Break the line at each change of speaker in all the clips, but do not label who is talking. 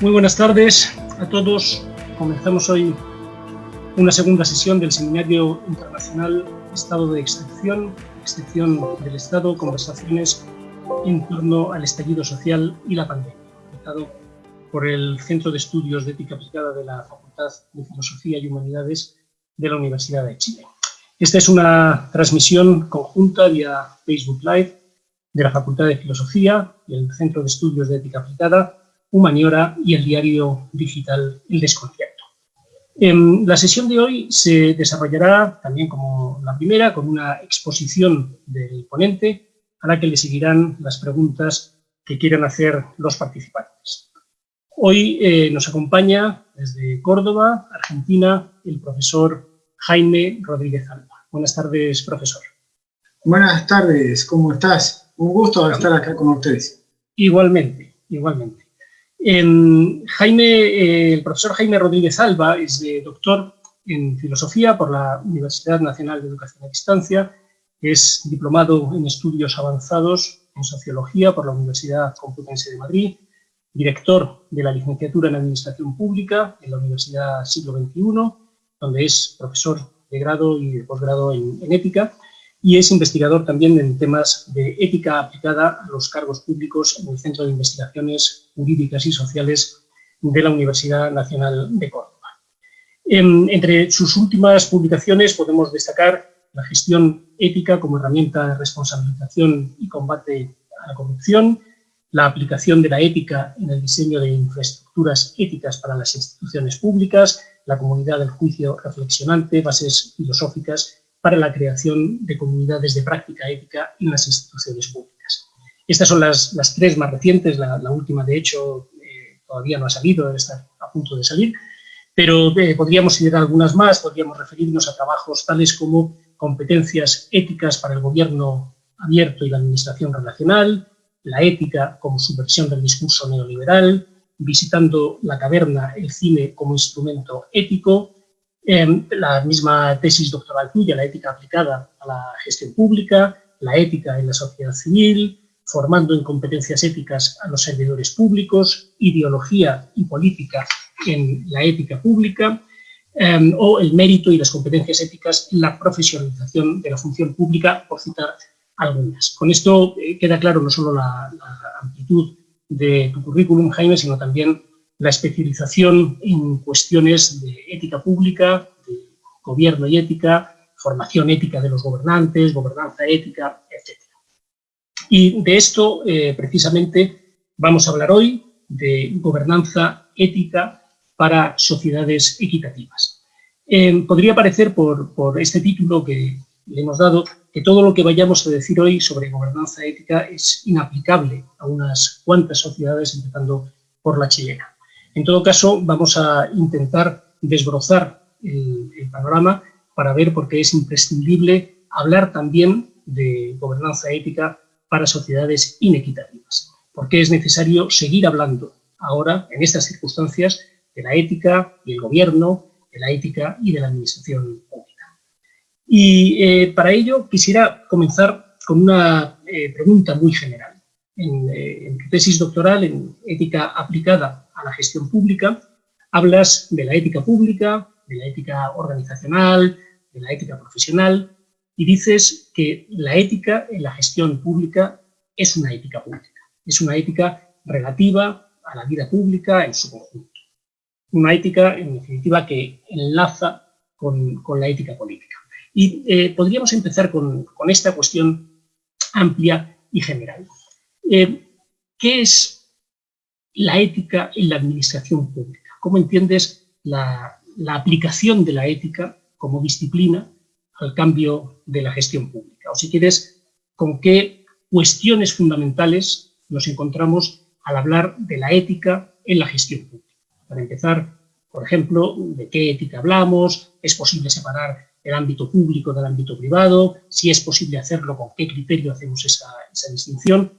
Muy buenas tardes a todos. Comenzamos hoy una segunda sesión del Seminario Internacional Estado de Excepción, Excepción del Estado, conversaciones en torno al estallido social y la pandemia, organizado por el Centro de Estudios de Ética Aplicada de la Facultad de Filosofía y Humanidades de la Universidad de Chile. Esta es una transmisión conjunta vía Facebook Live de la Facultad de Filosofía y el Centro de Estudios de Ética Aplicada Humaniora y el diario digital El Desconcierto. En la sesión de hoy se desarrollará, también como la primera, con una exposición del ponente, a la que le seguirán las preguntas que quieran hacer los participantes. Hoy eh, nos acompaña desde Córdoba, Argentina, el profesor Jaime Rodríguez Alba. Buenas tardes, profesor.
Buenas tardes, ¿cómo estás? Un gusto estar acá con ustedes.
Igualmente, igualmente. Jaime, eh, el profesor Jaime Rodríguez Alba es doctor en filosofía por la Universidad Nacional de Educación a Distancia, es diplomado en estudios avanzados en sociología por la Universidad Complutense de Madrid, director de la licenciatura en Administración Pública en la Universidad Siglo XXI, donde es profesor de grado y de posgrado en ética, y es investigador también en temas de ética aplicada a los cargos públicos en el Centro de Investigaciones Jurídicas y Sociales de la Universidad Nacional de Córdoba. entre sus últimas publicaciones podemos destacar la gestión ética como herramienta de responsabilización y combate a la corrupción, la aplicación de la ética en el diseño de infraestructuras éticas para las instituciones públicas, la comunidad del juicio reflexionante, bases filosóficas para la creación de comunidades de práctica ética en las instituciones públicas. Estas son las, tres más recientes, la, última de hecho eh, todavía no ha salido, está a punto de salir, pero eh, podríamos citar algunas más, podríamos referirnos a trabajos tales como competencias éticas para el gobierno abierto y la administración relacional, la ética como subversión del discurso neoliberal, visitando la caverna, el cine como instrumento ético, la misma tesis doctoral tuya, la ética aplicada a la gestión pública, la ética en la sociedad civil, formando en competencias éticas a los servidores públicos, ideología y política en la ética pública, em, o el mérito y las competencias éticas en la profesionalización de la función pública, por citar algunas. Con esto eh, queda claro no solo la, la amplitud de tu currículum, Jaime, sino también la especialización en cuestiones de ética pública, de gobierno y ética, formación ética de los gobernantes, gobernanza ética, etc. Y de esto, eh, precisamente, vamos a hablar hoy, de gobernanza ética para sociedades equitativas. Eh, podría parecer, por, por este título que le hemos dado, que todo lo que vayamos a decir hoy sobre gobernanza ética es inaplicable a unas cuantas sociedades, empezando por la chilena. En todo caso, vamos a intentar desbrozar el, panorama para ver por qué es imprescindible hablar también de gobernanza ética para sociedades inequitativas. Por qué es necesario seguir hablando ahora, en estas circunstancias, de la ética y el gobierno, de la ética y de la administración pública. Y eh, para ello quisiera comenzar con una eh, pregunta muy general. En, eh, en tu tesis doctoral en ética aplicada a la gestión pública, hablas de la ética pública, de la ética organizacional, de la ética profesional, y dices que la ética en la gestión pública es una ética pública, es una ética relativa a la vida pública en su conjunto. Una ética, en definitiva, que enlaza con, la ética política. Y eh, podríamos empezar con, esta cuestión amplia y general. Eh, ¿Qué es la ética en la administración pública. ¿Cómo entiendes la, aplicación de la ética como disciplina al cambio de la gestión pública? O si quieres, ¿con qué cuestiones fundamentales nos encontramos al hablar de la ética en la gestión pública? Para empezar, por ejemplo, ¿de qué ética hablamos? ¿Es posible separar el ámbito público del ámbito privado? Si es posible hacerlo, ¿con qué criterio hacemos esa, distinción?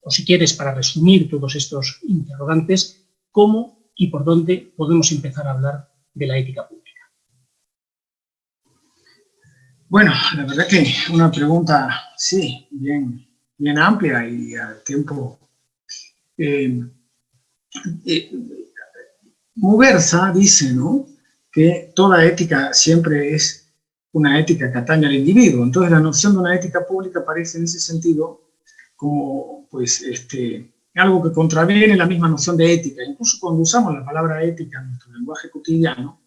O si quieres, para resumir todos estos interrogantes, cómo y por dónde podemos empezar a hablar de la ética pública.
Bueno, la verdad que una pregunta, sí, bien, bien amplia y al tiempo... Eh, eh, dice, ¿no?, que toda ética siempre es una ética que atañe al individuo. Entonces la noción de una ética pública parece en ese sentido como, pues, este, algo que contraviene la misma noción de ética. Incluso cuando usamos la palabra ética en nuestro lenguaje cotidiano,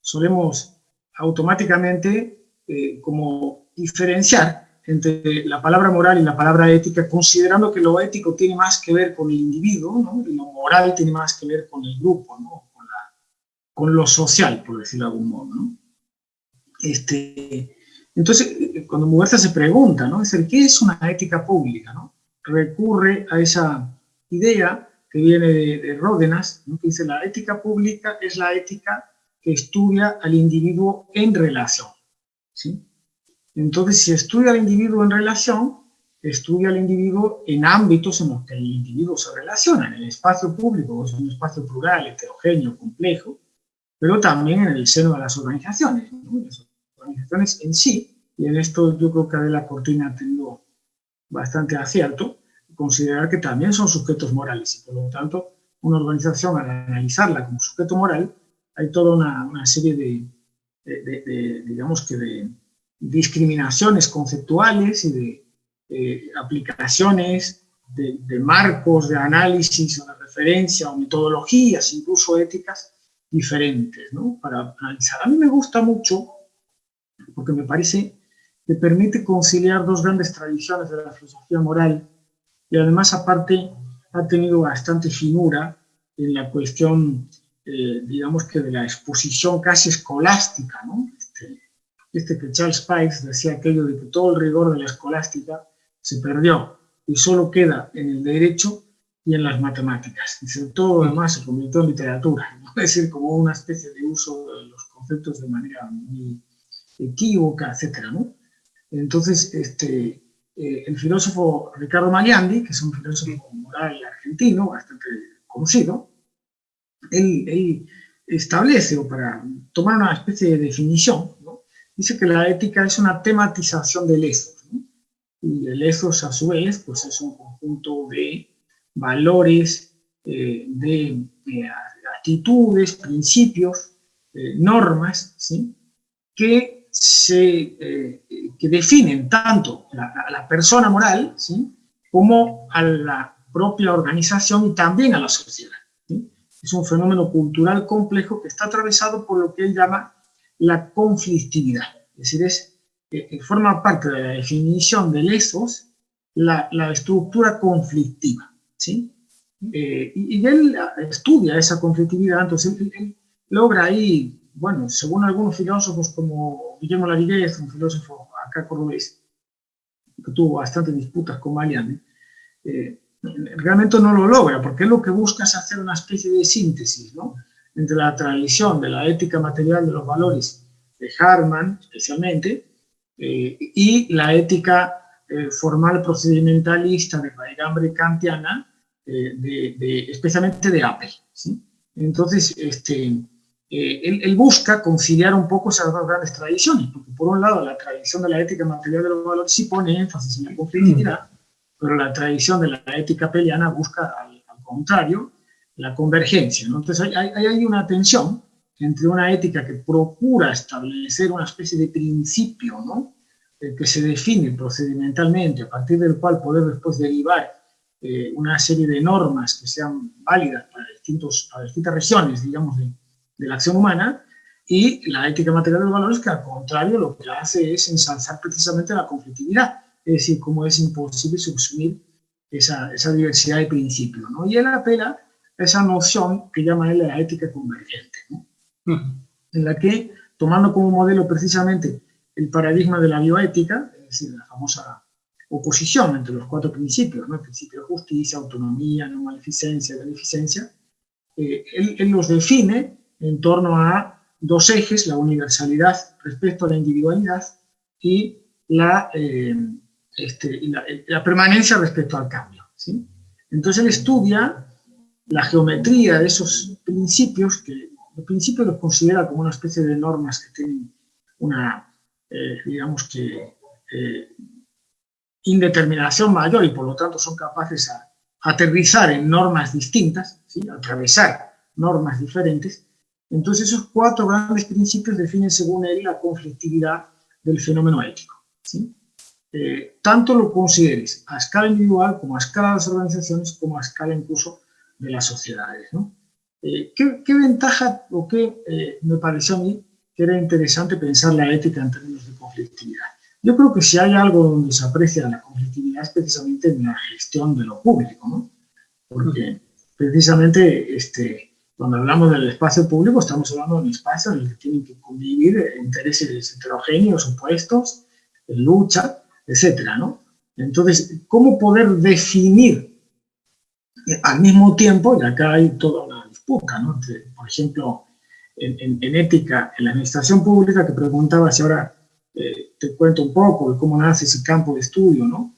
solemos automáticamente eh, como diferenciar entre la palabra moral y la palabra ética, considerando que lo ético tiene más que ver con el individuo, ¿no? y lo moral tiene más que ver con el grupo, con, lo social, por decirlo de algún modo. Este, entonces, cuando Muguerza se pregunta, ¿no? Es ¿qué es una ética pública? ¿no? Recurre a esa idea que viene de, de Ródenas, ¿no? que dice la ética pública es la ética que estudia al individuo en relación. ¿sí? Entonces, si estudia al individuo en relación, estudia al individuo en ámbitos en los que el individuo se relaciona, en el espacio público, es un espacio plural, heterogéneo, complejo, pero también en el seno de las organizaciones, las organizaciones en sí, y en esto yo creo que Adela Cortina tenido bastante acierto, considerar que también son sujetos morales, y por lo tanto, una organización al analizarla como sujeto moral, hay toda una, serie de, digamos que de discriminaciones conceptuales y de eh, aplicaciones de, marcos de análisis o de referencia o metodologías, incluso éticas, diferentes, ¿no? Para analizar. A mí me gusta mucho, porque me parece que permite conciliar dos grandes tradiciones de la filosofía moral y además, aparte, ha tenido bastante finura en la cuestión, eh, digamos que de la exposición casi escolástica, ¿no? Este, este que Charles Pikes decía aquello de que todo el rigor de la escolástica se perdió y solo queda en el derecho y en las matemáticas. Dice, todo lo demás se convirtió en literatura, ¿no? es decir, como una especie de uso de los conceptos de manera muy equívoca, etc. ¿no? Entonces, este, eh, el filósofo Ricardo Magliandi, que es un filósofo moral argentino, bastante conocido, él, él establece, o para tomar una especie de definición, dice que la ética es una tematización del ethos. Y el ethos, a su vez, pues es un conjunto de valores, eh, de, actitudes, principios, eh, normas, ¿sí? que, se, eh, que definen tanto a la, persona moral ¿sí? como a la propia organización y también a la sociedad. Es un fenómeno cultural complejo que está atravesado por lo que él llama la conflictividad. Es decir, es, eh, eh, forma parte de la definición del ethos la, estructura conflictiva. ¿sí? Eh, y, él estudia esa conflictividad, entonces él, logra ahí, bueno, según algunos filósofos como Guillermo Lariguez, un filósofo acá cordobés, que tuvo bastantes disputas con Marianne, realmente no lo logra, porque lo que busca es hacer una especie de síntesis, ¿no? entre la tradición de la ética material de los valores de Harman, especialmente, eh, y la ética eh, formal procedimentalista de raigambre kantiana, eh, de, especialmente de Apple. Entonces, este, él, busca conciliar un poco esas dos grandes tradiciones, porque por un lado la tradición de la ética material de los valores sí pone énfasis en la conflictividad, pero la tradición de la ética peliana busca, al, al contrario, la convergencia. Entonces hay, hay, una tensión entre una ética que procura establecer una especie de principio ¿no? Eh, que se define procedimentalmente, a partir del cual poder después derivar eh, una serie de normas que sean válidas para, distintos, para distintas regiones, digamos, de, de, la acción humana, y la ética material de los valores que al contrario lo que hace es ensalzar precisamente la conflictividad, es decir, cómo es imposible subsumir esa, esa diversidad de principios. ¿no? Y él apela esa noción que llama él la ética convergente, en la que, tomando como modelo precisamente el paradigma de la bioética, es decir, la famosa oposición entre los cuatro principios, ¿no? el principio de justicia, autonomía, no maleficencia, beneficencia, eh, él, los define en torno a dos ejes, la universalidad respecto a la individualidad y la, eh, este, la, permanencia respecto al cambio. ¿sí? Entonces él estudia la geometría de esos principios, que el principio los considera como una especie de normas que tienen una, eh, digamos que, eh, indeterminación mayor y por lo tanto son capaces de aterrizar en normas distintas, atravesar normas diferentes. Entonces esos cuatro grandes principios definen según él la conflictividad del fenómeno ético. ¿sí? Eh, tanto lo consideres a escala individual como a escala de las organizaciones como a escala incluso de las sociedades. ¿no? Eh, ¿qué, ventaja o qué eh, me pareció a mí que era interesante pensar la ética en términos de conflictividad? Yo creo que si hay algo donde se aprecia la conflictividad es precisamente en la gestión de lo público, ¿no? Porque precisamente este, cuando hablamos del espacio público estamos hablando de un espacio en el que tienen que convivir intereses heterogéneos, opuestos, lucha, etcétera, ¿no? Entonces, ¿cómo poder definir al mismo tiempo, y acá hay toda una disputa, ¿no? por ejemplo, en, ética, en la administración pública, que preguntaba si ahora eh, te cuento un poco cómo nace ese campo de estudio, ¿no?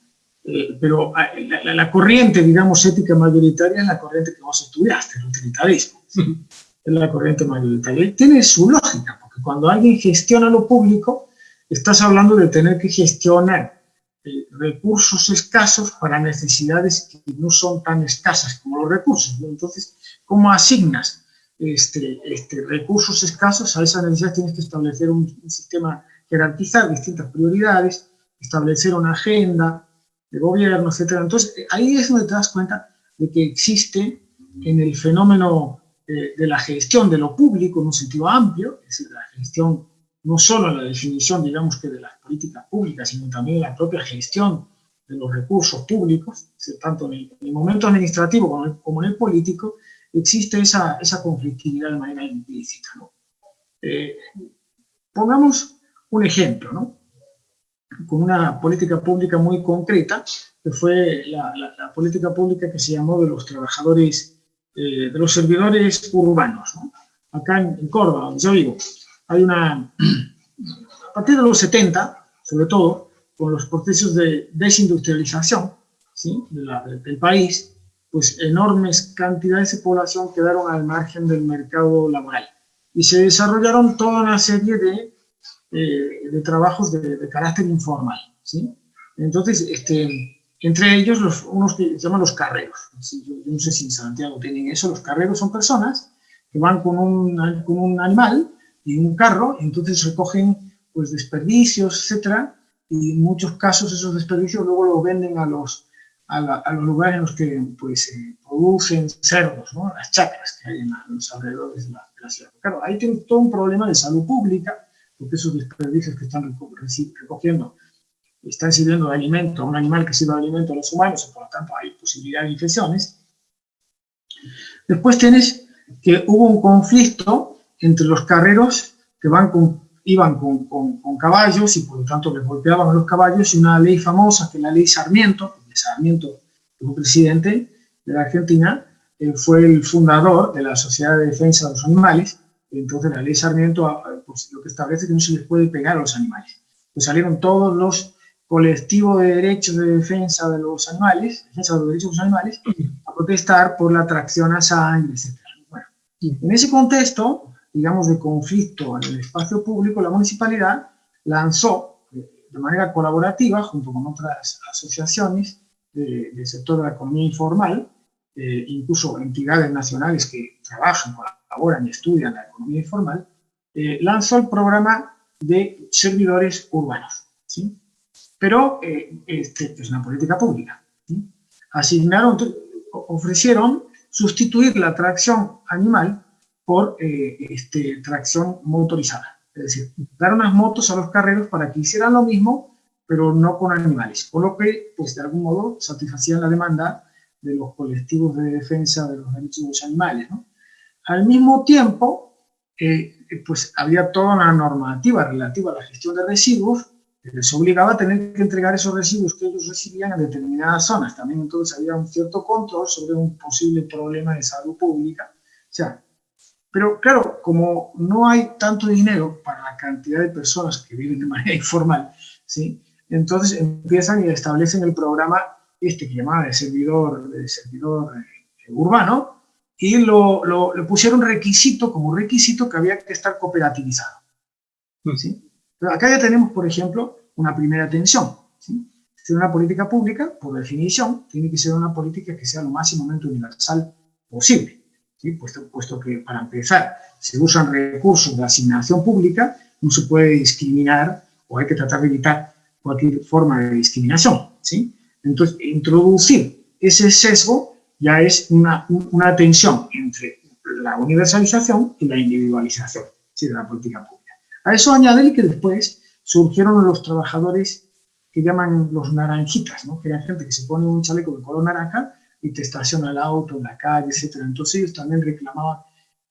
Eh, pero ah, la, corriente, digamos, ética mayoritaria es la corriente que vos estudiaste, el utilitarismo. Es la corriente mayoritaria. Y tiene su lógica, porque cuando alguien gestiona lo público, estás hablando de tener que gestionar eh, recursos escasos para necesidades que no son tan escasas como los recursos. Entonces, ¿cómo asignas este, este, recursos escasos a esas necesidades? Tienes que establecer un, sistema, jerarquizar distintas prioridades, establecer una agenda de gobierno, etc. Entonces, ahí es donde te das cuenta de que existe en el fenómeno eh, de la gestión de lo público en un sentido amplio, es decir, la gestión no solo la definición, digamos que de las políticas públicas, sino también la propia gestión de los recursos públicos, tanto en el, momento administrativo como en, el, político, existe esa, esa, conflictividad de manera implícita. Eh, pongamos un ejemplo, ¿no? Con una política pública muy concreta, que fue la, política pública que se llamó de los trabajadores, eh, de los servidores urbanos. Acá en, en Córdoba, donde yo vivo, hay una, a partir de los 70, sobre todo, con los procesos de desindustrialización ¿sí? del país, pues enormes cantidades de población quedaron al margen del mercado laboral y se desarrollaron toda una serie de, eh, de trabajos de, carácter informal. ¿sí? Entonces, este, entre ellos los, unos que se llaman los carreros. Yo, no sé si en Santiago tienen eso, los carreros son personas que van con un, con un animal y un carro, entonces recogen pues desperdicios, etcétera, y en muchos casos esos desperdicios luego lo venden a los, a, los lugares en los que pues, producen cerdos, ¿no? las chacras que hay en, los alrededores de la, ciudad. Claro, ahí tiene todo un problema de salud pública, porque esos desperdicios que están recogiendo están sirviendo de alimento a un animal que sirve de alimento a los humanos, y por lo tanto hay posibilidad de infecciones. Después tienes que hubo un conflicto entre los carreros que van con, iban con, con, caballos y por lo tanto les golpeaban a los caballos y una ley famosa que es la ley Sarmiento, Sarmiento como presidente de la Argentina, eh, fue el fundador de la Sociedad de Defensa de los Animales, entonces la ley Sarmiento pues, lo que establece es que no se les puede pegar a los animales. Pues salieron todos los colectivos de derechos de defensa de los animales, defensa de los derechos de los animales, a protestar por la tracción a sangre, etc. Bueno, en ese contexto, digamos, de conflicto en el espacio público, la municipalidad lanzó eh, de manera colaborativa, junto con otras asociaciones del sector de la economía informal, eh, incluso entidades nacionales que trabajan, colaboran y estudian la economía informal, eh, lanzó el programa de servidores urbanos. ¿sí? Pero este, es una política pública. Asignaron, ofrecieron sustituir la tracción animal por eh, este, tracción motorizada. Es decir, dar unas motos a los carreros para que hicieran lo mismo, pero no con animales. Por lo que, pues de algún modo, satisfacían la demanda de los colectivos de defensa de los derechos de los animales. Al mismo tiempo, eh, pues había toda una normativa relativa a la gestión de residuos que les obligaba a tener que entregar esos residuos que ellos recibían en determinadas zonas. También entonces había un cierto control sobre un posible problema de salud pública. O sea, pero claro, como no hay tanto dinero para la cantidad de personas que viven de manera informal, ¿sí? entonces empiezan y establecen el programa este que llamaba de servidor, de servidor eh, urbano, y lo, lo, le pusieron requisito, como requisito que había que estar cooperativizado. ¿sí? acá ya tenemos, por ejemplo, una primera tensión. ¿sí? Si una política pública, por definición, tiene que ser una política que sea lo máximamente universal posible. ¿sí? puesto, puesto que, para empezar, se usan recursos de asignación pública, no se puede discriminar o hay que tratar de evitar cualquier forma de discriminación. ¿sí? Entonces, introducir ese sesgo ya es una, una tensión entre la universalización y la individualización de la política pública. A eso añade que después surgieron los trabajadores que llaman los naranjitas, ¿no? que eran gente que se pone un chaleco de color naranja y te estaciona el auto en la calle, etc. Entonces ellos también reclamaban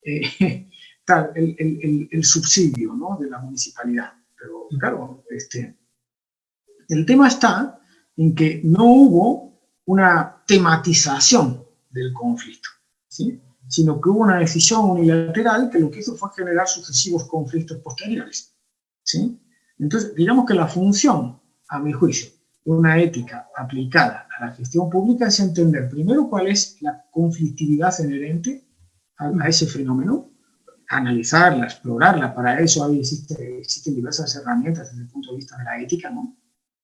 eh, tal, el, el, el, subsidio ¿no? de la municipalidad. Pero claro, este, el tema está en que no hubo una tematización del conflicto, ¿sí? sino que hubo una decisión unilateral que lo que hizo fue generar sucesivos conflictos posteriores. ¿sí? Entonces, digamos que la función, a mi juicio, de una ética aplicada a la gestión pública es entender primero cuál es la conflictividad inherente a, ese fenómeno, analizarla, explorarla, para eso existe, existen diversas herramientas desde el punto de vista de la ética, ¿no?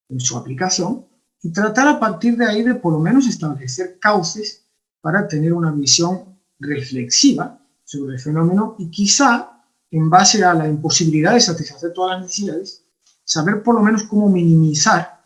en su aplicación, y tratar a partir de ahí de por lo menos establecer cauces para tener una visión reflexiva sobre el fenómeno y quizá, en base a la imposibilidad de satisfacer todas las necesidades, saber por lo menos cómo minimizar,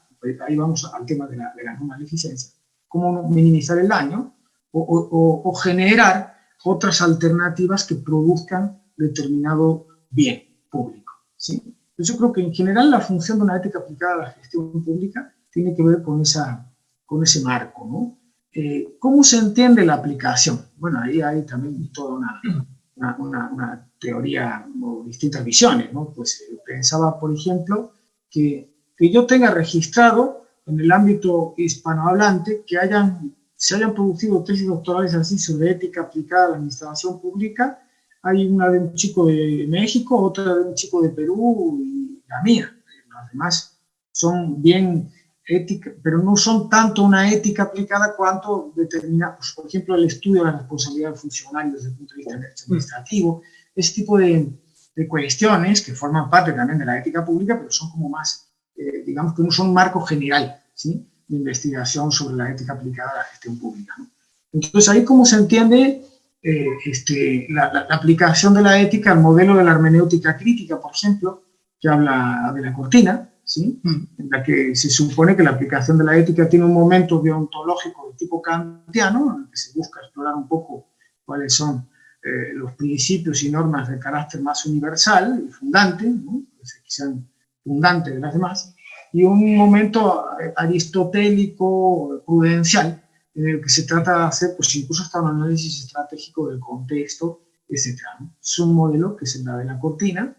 ahí vamos al tema de la, de la no maleficencia, cómo minimizar el daño o, o, generar otras alternativas que produzcan determinado bien público. ¿sí? Yo creo que en general la función de una ética aplicada a la gestión pública tiene que ver con, esa, con ese marco, ¿no? Eh, ¿Cómo se entiende la aplicación? Bueno, ahí hay también toda una, una, una, teoría o distintas visiones, ¿no? Pues eh, pensaba, por ejemplo, que, que, yo tenga registrado en el ámbito hispanohablante que hayan, se hayan producido tesis doctorales así sobre ética aplicada a la administración pública. Hay una de un chico de México, otra de un chico de Perú y la mía. Las demás son bien ética, pero no son tanto una ética aplicada cuanto determina, pues, por ejemplo, el estudio de la responsabilidad funcional desde el punto de vista administrativo, ese tipo de, de, cuestiones que forman parte también de la ética pública, pero son como más, eh, digamos que no son un marco general ¿sí? de investigación sobre la ética aplicada a la gestión pública. ¿no? Entonces, ahí cómo se entiende eh, este, la, la, la, aplicación de la ética al modelo de la hermenéutica crítica, por ejemplo, que habla de la cortina, ¿sí? Mm. en la que se supone que la aplicación de la ética tiene un momento deontológico de tipo kantiano, en el que se busca explorar un poco cuáles son eh, los principios y normas de carácter más universal y fundante, ¿no? que sean fundantes de las demás, y un momento aristotélico, prudencial, en el que se trata de hacer pues, incluso hasta un análisis estratégico del contexto, etc. ¿no? Es un modelo que es el de la cortina,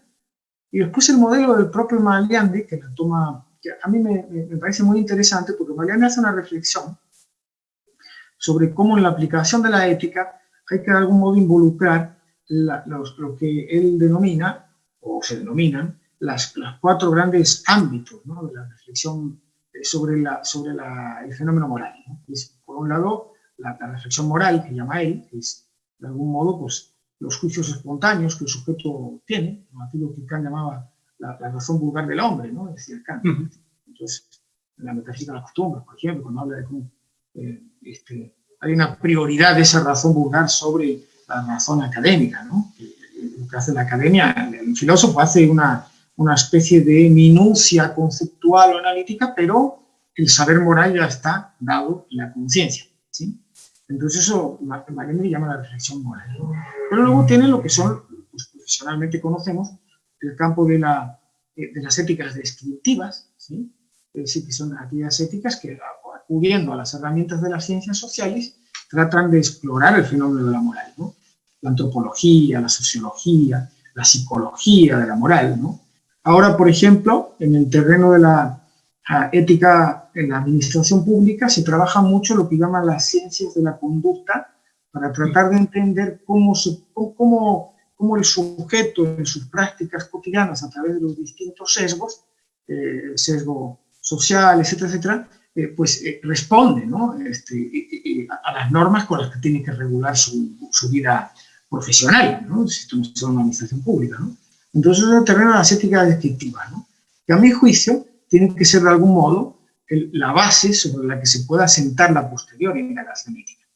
y después el modelo del propio Maliandi, que la toma, que a mí me, parece muy interesante porque Maliandi hace una reflexión sobre cómo en la aplicación de la ética hay que de algún modo involucrar los, lo que él denomina, o se denominan, las, las cuatro grandes ámbitos de la reflexión sobre, la, sobre el fenómeno moral. por un lado, la, la, reflexión moral, que llama él, que es de algún modo pues, los juicios espontáneos que el sujeto tiene, aquello que Kant llamaba la, la, razón vulgar del hombre, ¿no? decía Kant. Entonces, en la metafísica de las costumbres, por ejemplo, cuando habla de cómo eh, este, hay una prioridad de esa razón vulgar sobre la razón académica, ¿no? Lo que hace la academia, el filósofo hace una, una especie de minucia conceptual o analítica, pero el saber moral ya está dado en la conciencia, ¿sí? Entonces eso le llama la reflexión moral. Pero luego tiene lo que son, pues, profesionalmente conocemos, el campo de, la, eh, de las éticas descriptivas, ¿sí? es decir, que son aquellas éticas que, acudiendo a las herramientas de las ciencias sociales, tratan de explorar el fenómeno de la moral. ¿no? La antropología, la sociología, la psicología de la moral. ¿no? Ahora, por ejemplo, en el terreno de la ética en la administración pública se trabaja mucho lo que llaman las ciencias de la conducta para tratar de entender cómo, cómo, cómo el sujeto en sus prácticas cotidianas a través de los distintos sesgos, eh, sesgo social, etcétera, etcétera, eh, pues eh, responde ¿no? este, a las normas con las que tiene que regular su, su vida profesional, ¿no? si esto no es una administración pública. ¿no? Entonces es el terreno de las éticas descriptivas, ¿no? que a mi juicio tiene que ser de algún modo el, la base sobre la que se pueda sentar la posterior indagación ética.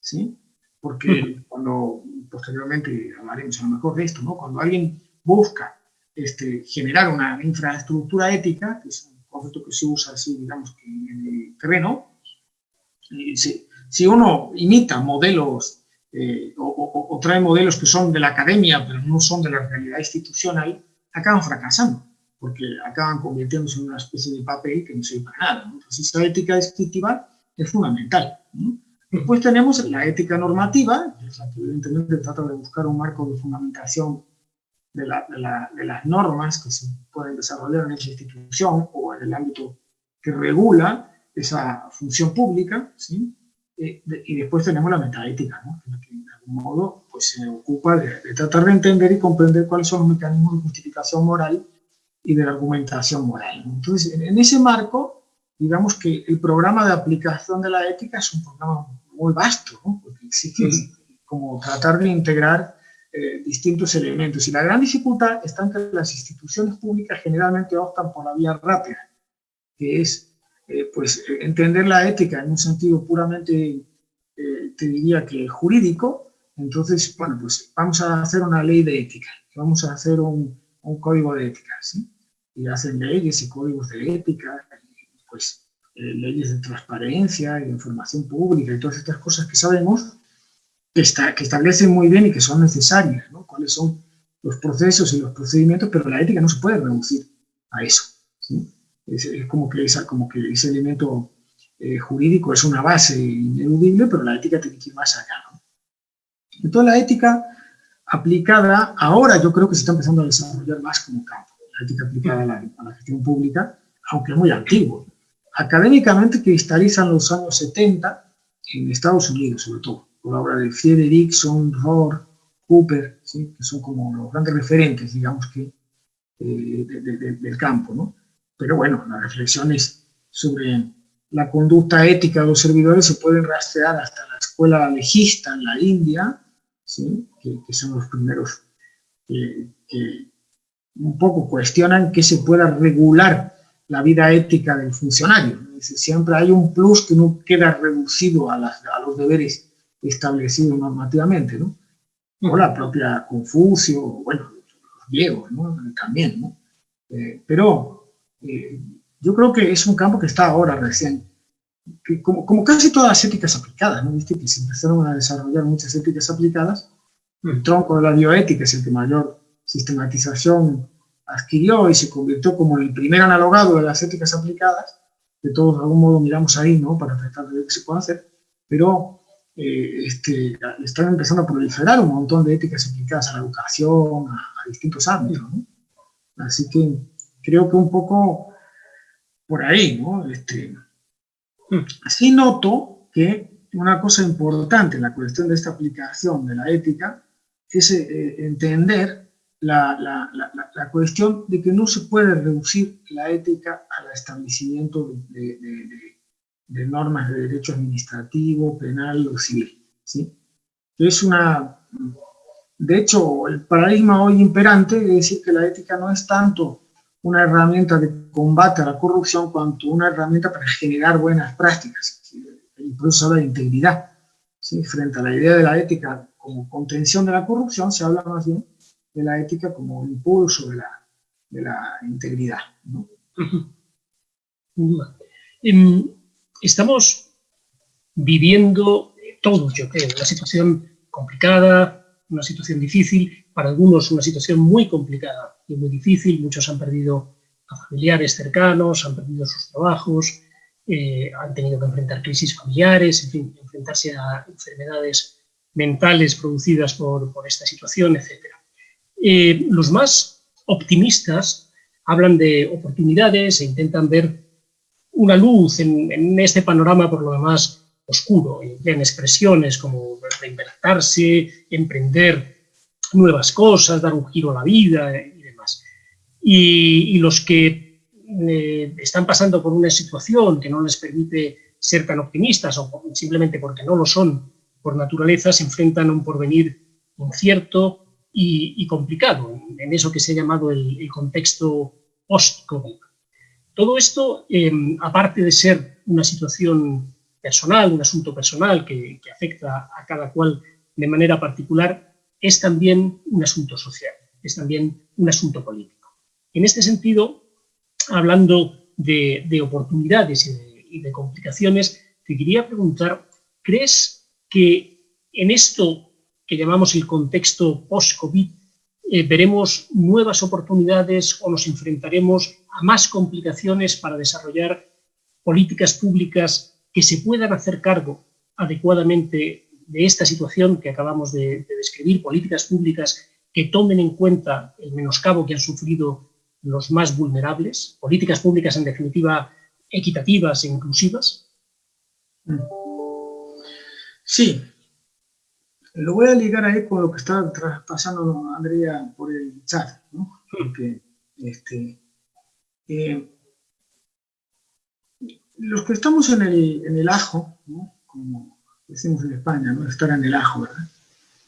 ¿sí? porque cuando posteriormente hablaremos a lo mejor de esto, ¿no? cuando alguien busca este, generar una infraestructura ética, que es un concepto que se usa así, digamos, en el terreno, si, si, uno imita modelos eh, o, o, trae modelos que son de la academia, pero no son de la realidad institucional, acaban fracasando, porque acaban convirtiéndose en una especie de papel que no sirve para nada. Entonces, esa ética descriptiva es fundamental. Después tenemos la ética normativa, que evidentemente trata de buscar un marco de fundamentación de, las normas que se pueden desarrollar en esa institución o en el ámbito que regula esa función pública, ¿sí? Eh, y después tenemos la metaética, ¿no? que de algún modo pues, se ocupa de, de, tratar de entender y comprender cuáles son los mecanismos de justificación moral y de la argumentación moral. Entonces, en, ese marco, digamos que el programa de aplicación de la ética es un programa muy vasto, ¿no? porque exige como tratar de integrar eh, distintos elementos. Y la gran dificultad está en que las instituciones públicas generalmente optan por la vía rápida, que es eh, pues, entender la ética en un sentido puramente, eh, te diría que jurídico, entonces, bueno, pues vamos a hacer una ley de ética, vamos a hacer un, un código de ética, ¿sí? Y hacen leyes y códigos de ética, pues eh, leyes de transparencia y de información pública y todas estas cosas que sabemos que, establecen muy bien y que son necesarias, ¿no? Cuáles son los procesos y los procedimientos, pero la ética no se puede reducir a eso. Es, como, que esa, como que ese elemento eh, jurídico es una base ineludible, pero la ética tiene que ir más allá. ¿no? Entonces la ética aplicada, ahora yo creo que se está empezando a desarrollar más como campo, la ética aplicada a la, a la gestión pública, aunque muy antiguo. Académicamente cristaliza en los años 70, en Estados Unidos sobre todo, por la obra de Friedrichson, Rohr, Cooper, ¿sí? que son como los grandes referentes, digamos que, eh, de, de, de, del campo, ¿no? Pero bueno, las reflexiones sobre la conducta ética de los servidores se pueden rastrear hasta la escuela legista en la India, ¿sí? que, que, son los primeros que, que, un poco cuestionan que se pueda regular la vida ética del funcionario. Siempre hay un plus que no queda reducido a, las, a los deberes establecidos normativamente, ¿no? O la propia Confucio, bueno, los griegos, ¿no? También, ¿no? Eh, pero eh, yo creo que es un campo que está ahora recién, que como, como, casi todas las éticas aplicadas, ¿no? ¿Viste? que se empezaron a desarrollar muchas éticas aplicadas, el tronco de la bioética es el que mayor sistematización adquirió y se convirtió como el primer analogado de las éticas aplicadas, de todos de algún modo miramos ahí, ¿no? Para tratar de ver qué se puede hacer, pero eh, este, están empezando a proliferar un montón de éticas aplicadas a la educación, a, a distintos ámbitos, ¿no? Así que creo que un poco por ahí, ¿no? Este, sí noto que una cosa importante en la cuestión de esta aplicación de la ética es eh, entender la, la, la, la, cuestión de que no se puede reducir la ética al establecimiento de, de, de, de normas de derecho administrativo, penal o civil. ¿sí? Es una... De hecho, el paradigma hoy imperante es decir que la ética no es tanto una herramienta de combate a la corrupción cuanto una herramienta para generar buenas prácticas. Y por eso habla de integridad. ¿sí? Frente a la idea de la ética como contención de la corrupción, se habla más bien de la ética como impulso de la, de la integridad. ¿no?
Estamos viviendo todos, yo creo, una situación complicada, una situación difícil, para algunos una situación muy complicada y muy difícil, muchos han perdido a familiares cercanos, han perdido sus trabajos, eh, han tenido que enfrentar crisis familiares, en fin, enfrentarse a enfermedades mentales producidas por, por esta situación, etc. Los más optimistas hablan de oportunidades e intentan ver una luz en, este panorama por lo demás oscuro, en expresiones como reinventarse, emprender nuevas cosas, dar un giro a la vida, y, y los que eh, están pasando por una situación que no les permite ser tan optimistas o simplemente porque no lo son por naturaleza, se enfrentan a un porvenir incierto y, y complicado, en eso que se ha llamado el, contexto post-COVID. Todo esto, eh, aparte de ser una situación personal, un asunto personal que, que, afecta a cada cual de manera particular, es también un asunto social, es también un asunto político. En este sentido, hablando de, oportunidades y de, complicaciones, te quería preguntar, ¿crees que en esto que llamamos el contexto post-COVID eh, veremos nuevas oportunidades o nos enfrentaremos a más complicaciones para desarrollar políticas públicas que se puedan hacer cargo adecuadamente de esta situación que acabamos de, de describir, políticas públicas que tomen en cuenta el menoscabo que han sufrido los más vulnerables, políticas públicas en definitiva equitativas e inclusivas?
Sí, lo voy a ligar ahí con lo que está pasando Andrea por el chat, ¿no? Porque este, eh, los que estamos en el, en el ajo, ¿no? como decimos en España, ¿no? estar en el ajo, ¿verdad?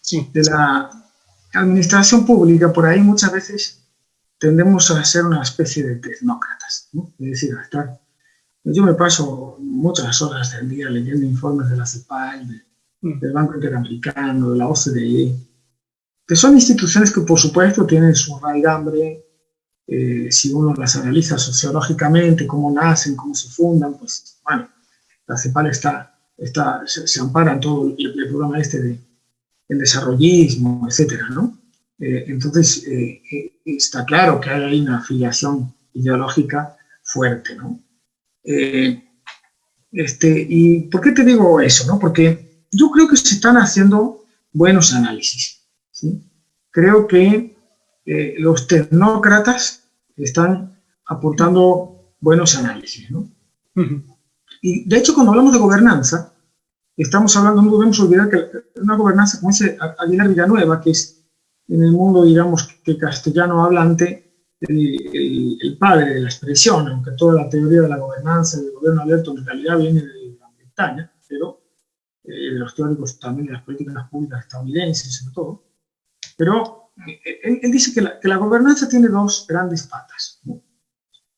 Sí. De la administración pública, por ahí muchas veces tendemos a ser una especie de tecnócratas, ¿no? es decir, a estar... Yo me paso muchas horas del día leyendo informes de la CEPAL, mm. Del Banco Interamericano, de la OCDE, que son instituciones que por supuesto tienen su raigambre, eh, si uno las analiza sociológicamente, cómo nacen, cómo se fundan, pues bueno, la CEPAL está, está, se, ampara en todo el, programa este de el desarrollismo, etcétera, ¿no? Eh, entonces, eh, eh, está claro que hay una afiliación ideológica fuerte, ¿no? este, ¿Y por qué te digo eso? No? Porque yo creo que se están haciendo buenos análisis. ¿sí? Creo que los tecnócratas están aportando buenos análisis. ¿no? Y de hecho, cuando hablamos de gobernanza, estamos hablando, no debemos olvidar que una gobernanza, como dice Aguilar Villanueva, que es en el mundo, digamos, que castellano hablante, el, padre de la expresión, aunque toda la teoría de la gobernanza y del gobierno abierto en realidad viene de Gran Bretaña, pero eh, los teóricos también de las políticas públicas estadounidenses, sobre todo. Pero eh, él, dice que la, gobernanza tiene dos grandes patas.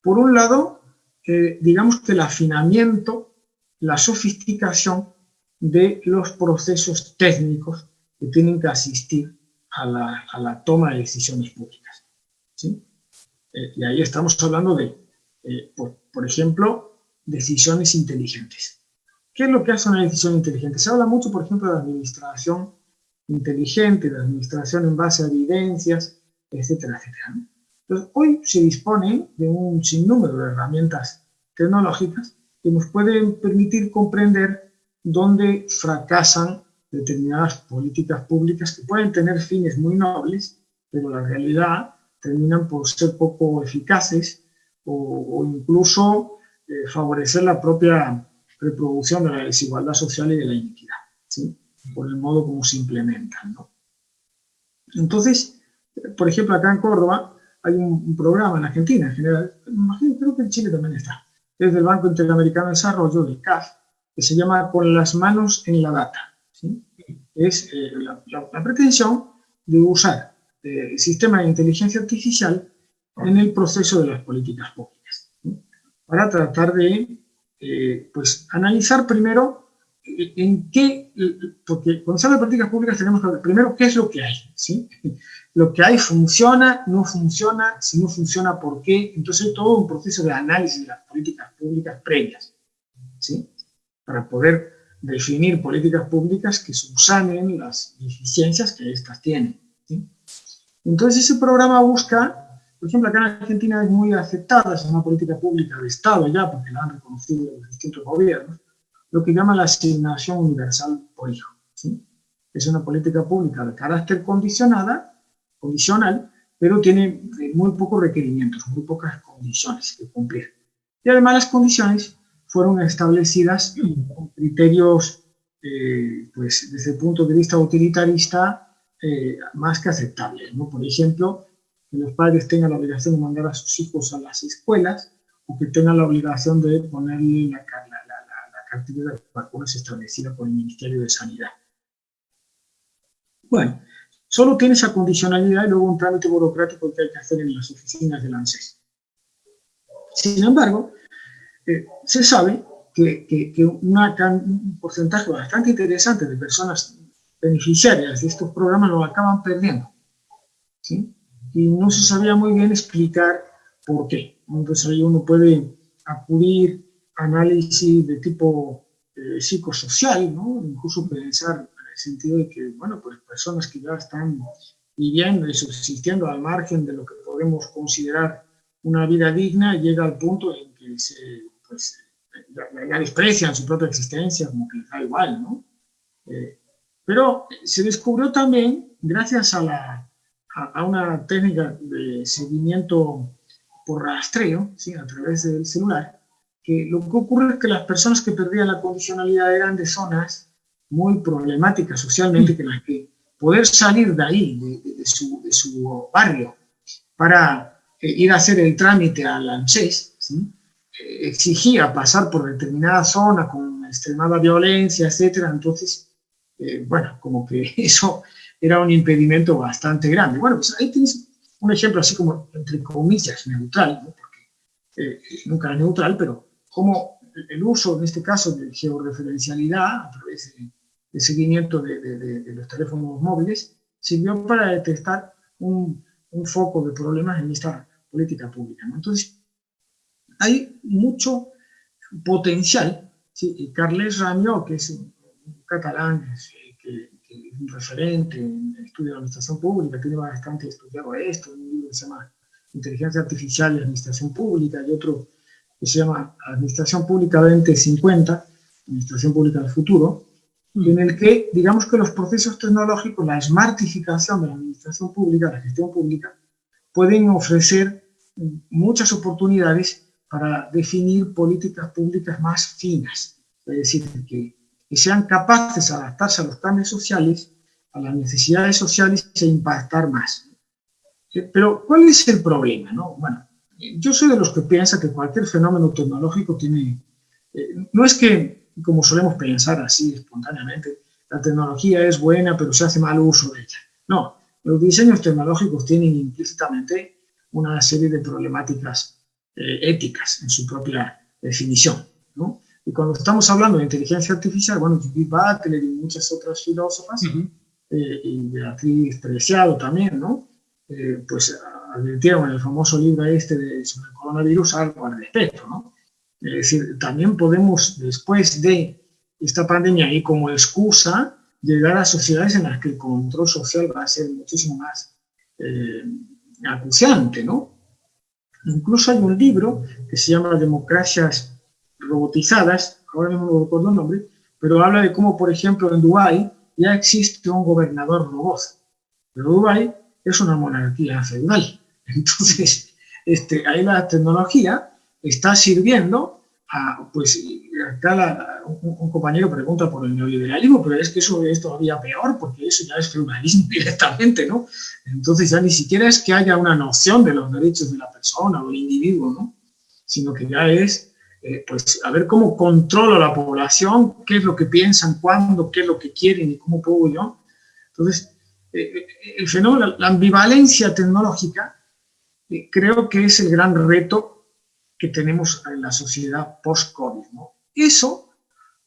Por un lado, eh, digamos que el afinamiento, la sofisticación de los procesos técnicos que tienen que asistir a la, toma de decisiones públicas. ¿sí? Eh, y ahí estamos hablando de, eh, por, ejemplo, decisiones inteligentes. ¿Qué es lo que hace una decisión inteligente? Se habla mucho, por ejemplo, de administración inteligente, de administración en base a evidencias, etcétera, etcétera. Entonces, hoy se dispone de un sinnúmero de herramientas tecnológicas que nos pueden permitir comprender dónde fracasan determinadas políticas públicas que pueden tener fines muy nobles, pero la realidad terminan por ser poco eficaces o, incluso eh, favorecer la propia reproducción de la desigualdad social y de la inequidad, ¿sí? por el modo como se implementan. ¿no? Entonces, por ejemplo, acá en Córdoba hay un, programa en Argentina en general, imagino, creo que en Chile también está, es del Banco Interamericano de Desarrollo, del CAF, que se llama Con las manos en la data es eh, la, pretensión de usar el sistema de inteligencia artificial en el proceso de las políticas públicas, para tratar de eh, pues, analizar primero eh, en qué, porque cuando se habla de políticas públicas tenemos que ver primero qué es lo que hay, ¿sí? Lo que hay funciona, no funciona, si no funciona, ¿por qué? Entonces todo un proceso de análisis de las políticas públicas previas, ¿sí? Para poder definir políticas públicas que subsanen las deficiencias que éstas tienen. Entonces ese programa busca, por ejemplo, acá en Argentina es muy aceptada, es una política pública de Estado ya, porque la han reconocido los distintos gobiernos, lo que llama la asignación universal por hijo. Es una política pública de carácter condicionada, condicional, pero tiene muy pocos requerimientos, muy pocas condiciones que cumplir. Y además las condiciones fueron establecidas con criterios, eh, pues desde el punto de vista utilitarista, eh, más que aceptables. ¿no? Por ejemplo, que los padres tengan la obligación de mandar a sus hijos a las escuelas o que tengan la obligación de ponerle la, la, la, la cantidad de vacunas establecida por el Ministerio de Sanidad. Bueno, solo tiene esa condicionalidad y luego un trámite burocrático que hay que hacer en las oficinas del ANSES. Sin embargo, eh, se sabe que, un porcentaje bastante interesante de personas beneficiarias de estos programas lo acaban perdiendo. ¿sí? Y no se sabía muy bien explicar por qué. Entonces ahí uno puede acudir a análisis de tipo eh, psicosocial, ¿no? incluso pensar en el sentido de que, bueno, pues personas que ya están viviendo y subsistiendo al margen de lo que podemos considerar una vida digna, llega al punto en que se, pues, ya, desprecian su propia existencia, como que da igual, ¿no? Eh, pero se descubrió también, gracias a, la, a, una técnica de seguimiento por rastreo, ¿sí? a través del celular, que lo que ocurre es que las personas que perdían la condicionalidad eran de zonas muy problemáticas socialmente, que las que poder salir de ahí, de, su, de su, barrio, para eh, ir a hacer el trámite al ANSES, ¿sí? exigía pasar por determinada zona con extremada violencia, etcétera, entonces, eh, bueno, como que eso era un impedimento bastante grande. Bueno, pues ahí tienes un ejemplo así como, entre comillas, neutral, porque eh, nunca es neutral, pero como el uso, en este caso, de georreferencialidad a través de, seguimiento de, los teléfonos móviles, sirvió para detectar un, un, foco de problemas en esta política pública. Entonces, hay mucho potencial. ¿sí? Carles Ramió, que es un, catalán que, es un referente en el estudio de administración pública, tiene bastante estudiado esto, un libro que se llama Inteligencia Artificial y Administración Pública, y otro que se llama Administración Pública 2050, Administración Pública del Futuro, en el que, digamos que los procesos tecnológicos, la smartificación de la administración pública, la gestión pública, pueden ofrecer muchas oportunidades para definir políticas públicas más finas, es decir, que, sean capaces de adaptarse a los cambios sociales, a las necesidades sociales e impactar más. Pero, ¿cuál es el problema? No? Bueno, yo soy de los que piensa que cualquier fenómeno tecnológico tiene... Eh, no es que, como solemos pensar así espontáneamente, la tecnología es buena, pero se hace mal uso de ella. No, los diseños tecnológicos tienen implícitamente una serie de problemáticas eh, éticas en su propia definición. ¿no? Y cuando estamos hablando de inteligencia artificial, bueno, Judith Butler y muchas otras filósofas, eh, y Beatriz Preciado también, ¿no? Eh, pues advirtieron en el famoso libro este de, sobre el coronavirus algo al respecto, ¿no? Es decir, también podemos, después de esta pandemia y como excusa, llegar a sociedades en las que el control social va a ser muchísimo más acuciante, ¿no? Incluso hay un libro que se llama Democracias robotizadas, ahora mismo no recuerdo el nombre, pero habla de cómo, por ejemplo, en Dubái ya existe un gobernador robot. Pero Dubái es una monarquía feudal. Entonces, este, ahí la tecnología está sirviendo pues acá un, compañero pregunta por el neoliberalismo, pero es que eso es todavía peor, porque eso ya es feudalismo directamente, ¿no? Entonces ya ni siquiera es que haya una noción de los derechos de la persona o del individuo, ¿no? Sino que ya es, eh, pues, a ver cómo controlo a la población, qué es lo que piensan, cuándo, qué es lo que quieren y cómo puedo yo. Entonces, eh, eh, el fenómeno, la ambivalencia tecnológica, creo que es el gran reto que tenemos en la sociedad post-COVID. ¿no? Eso,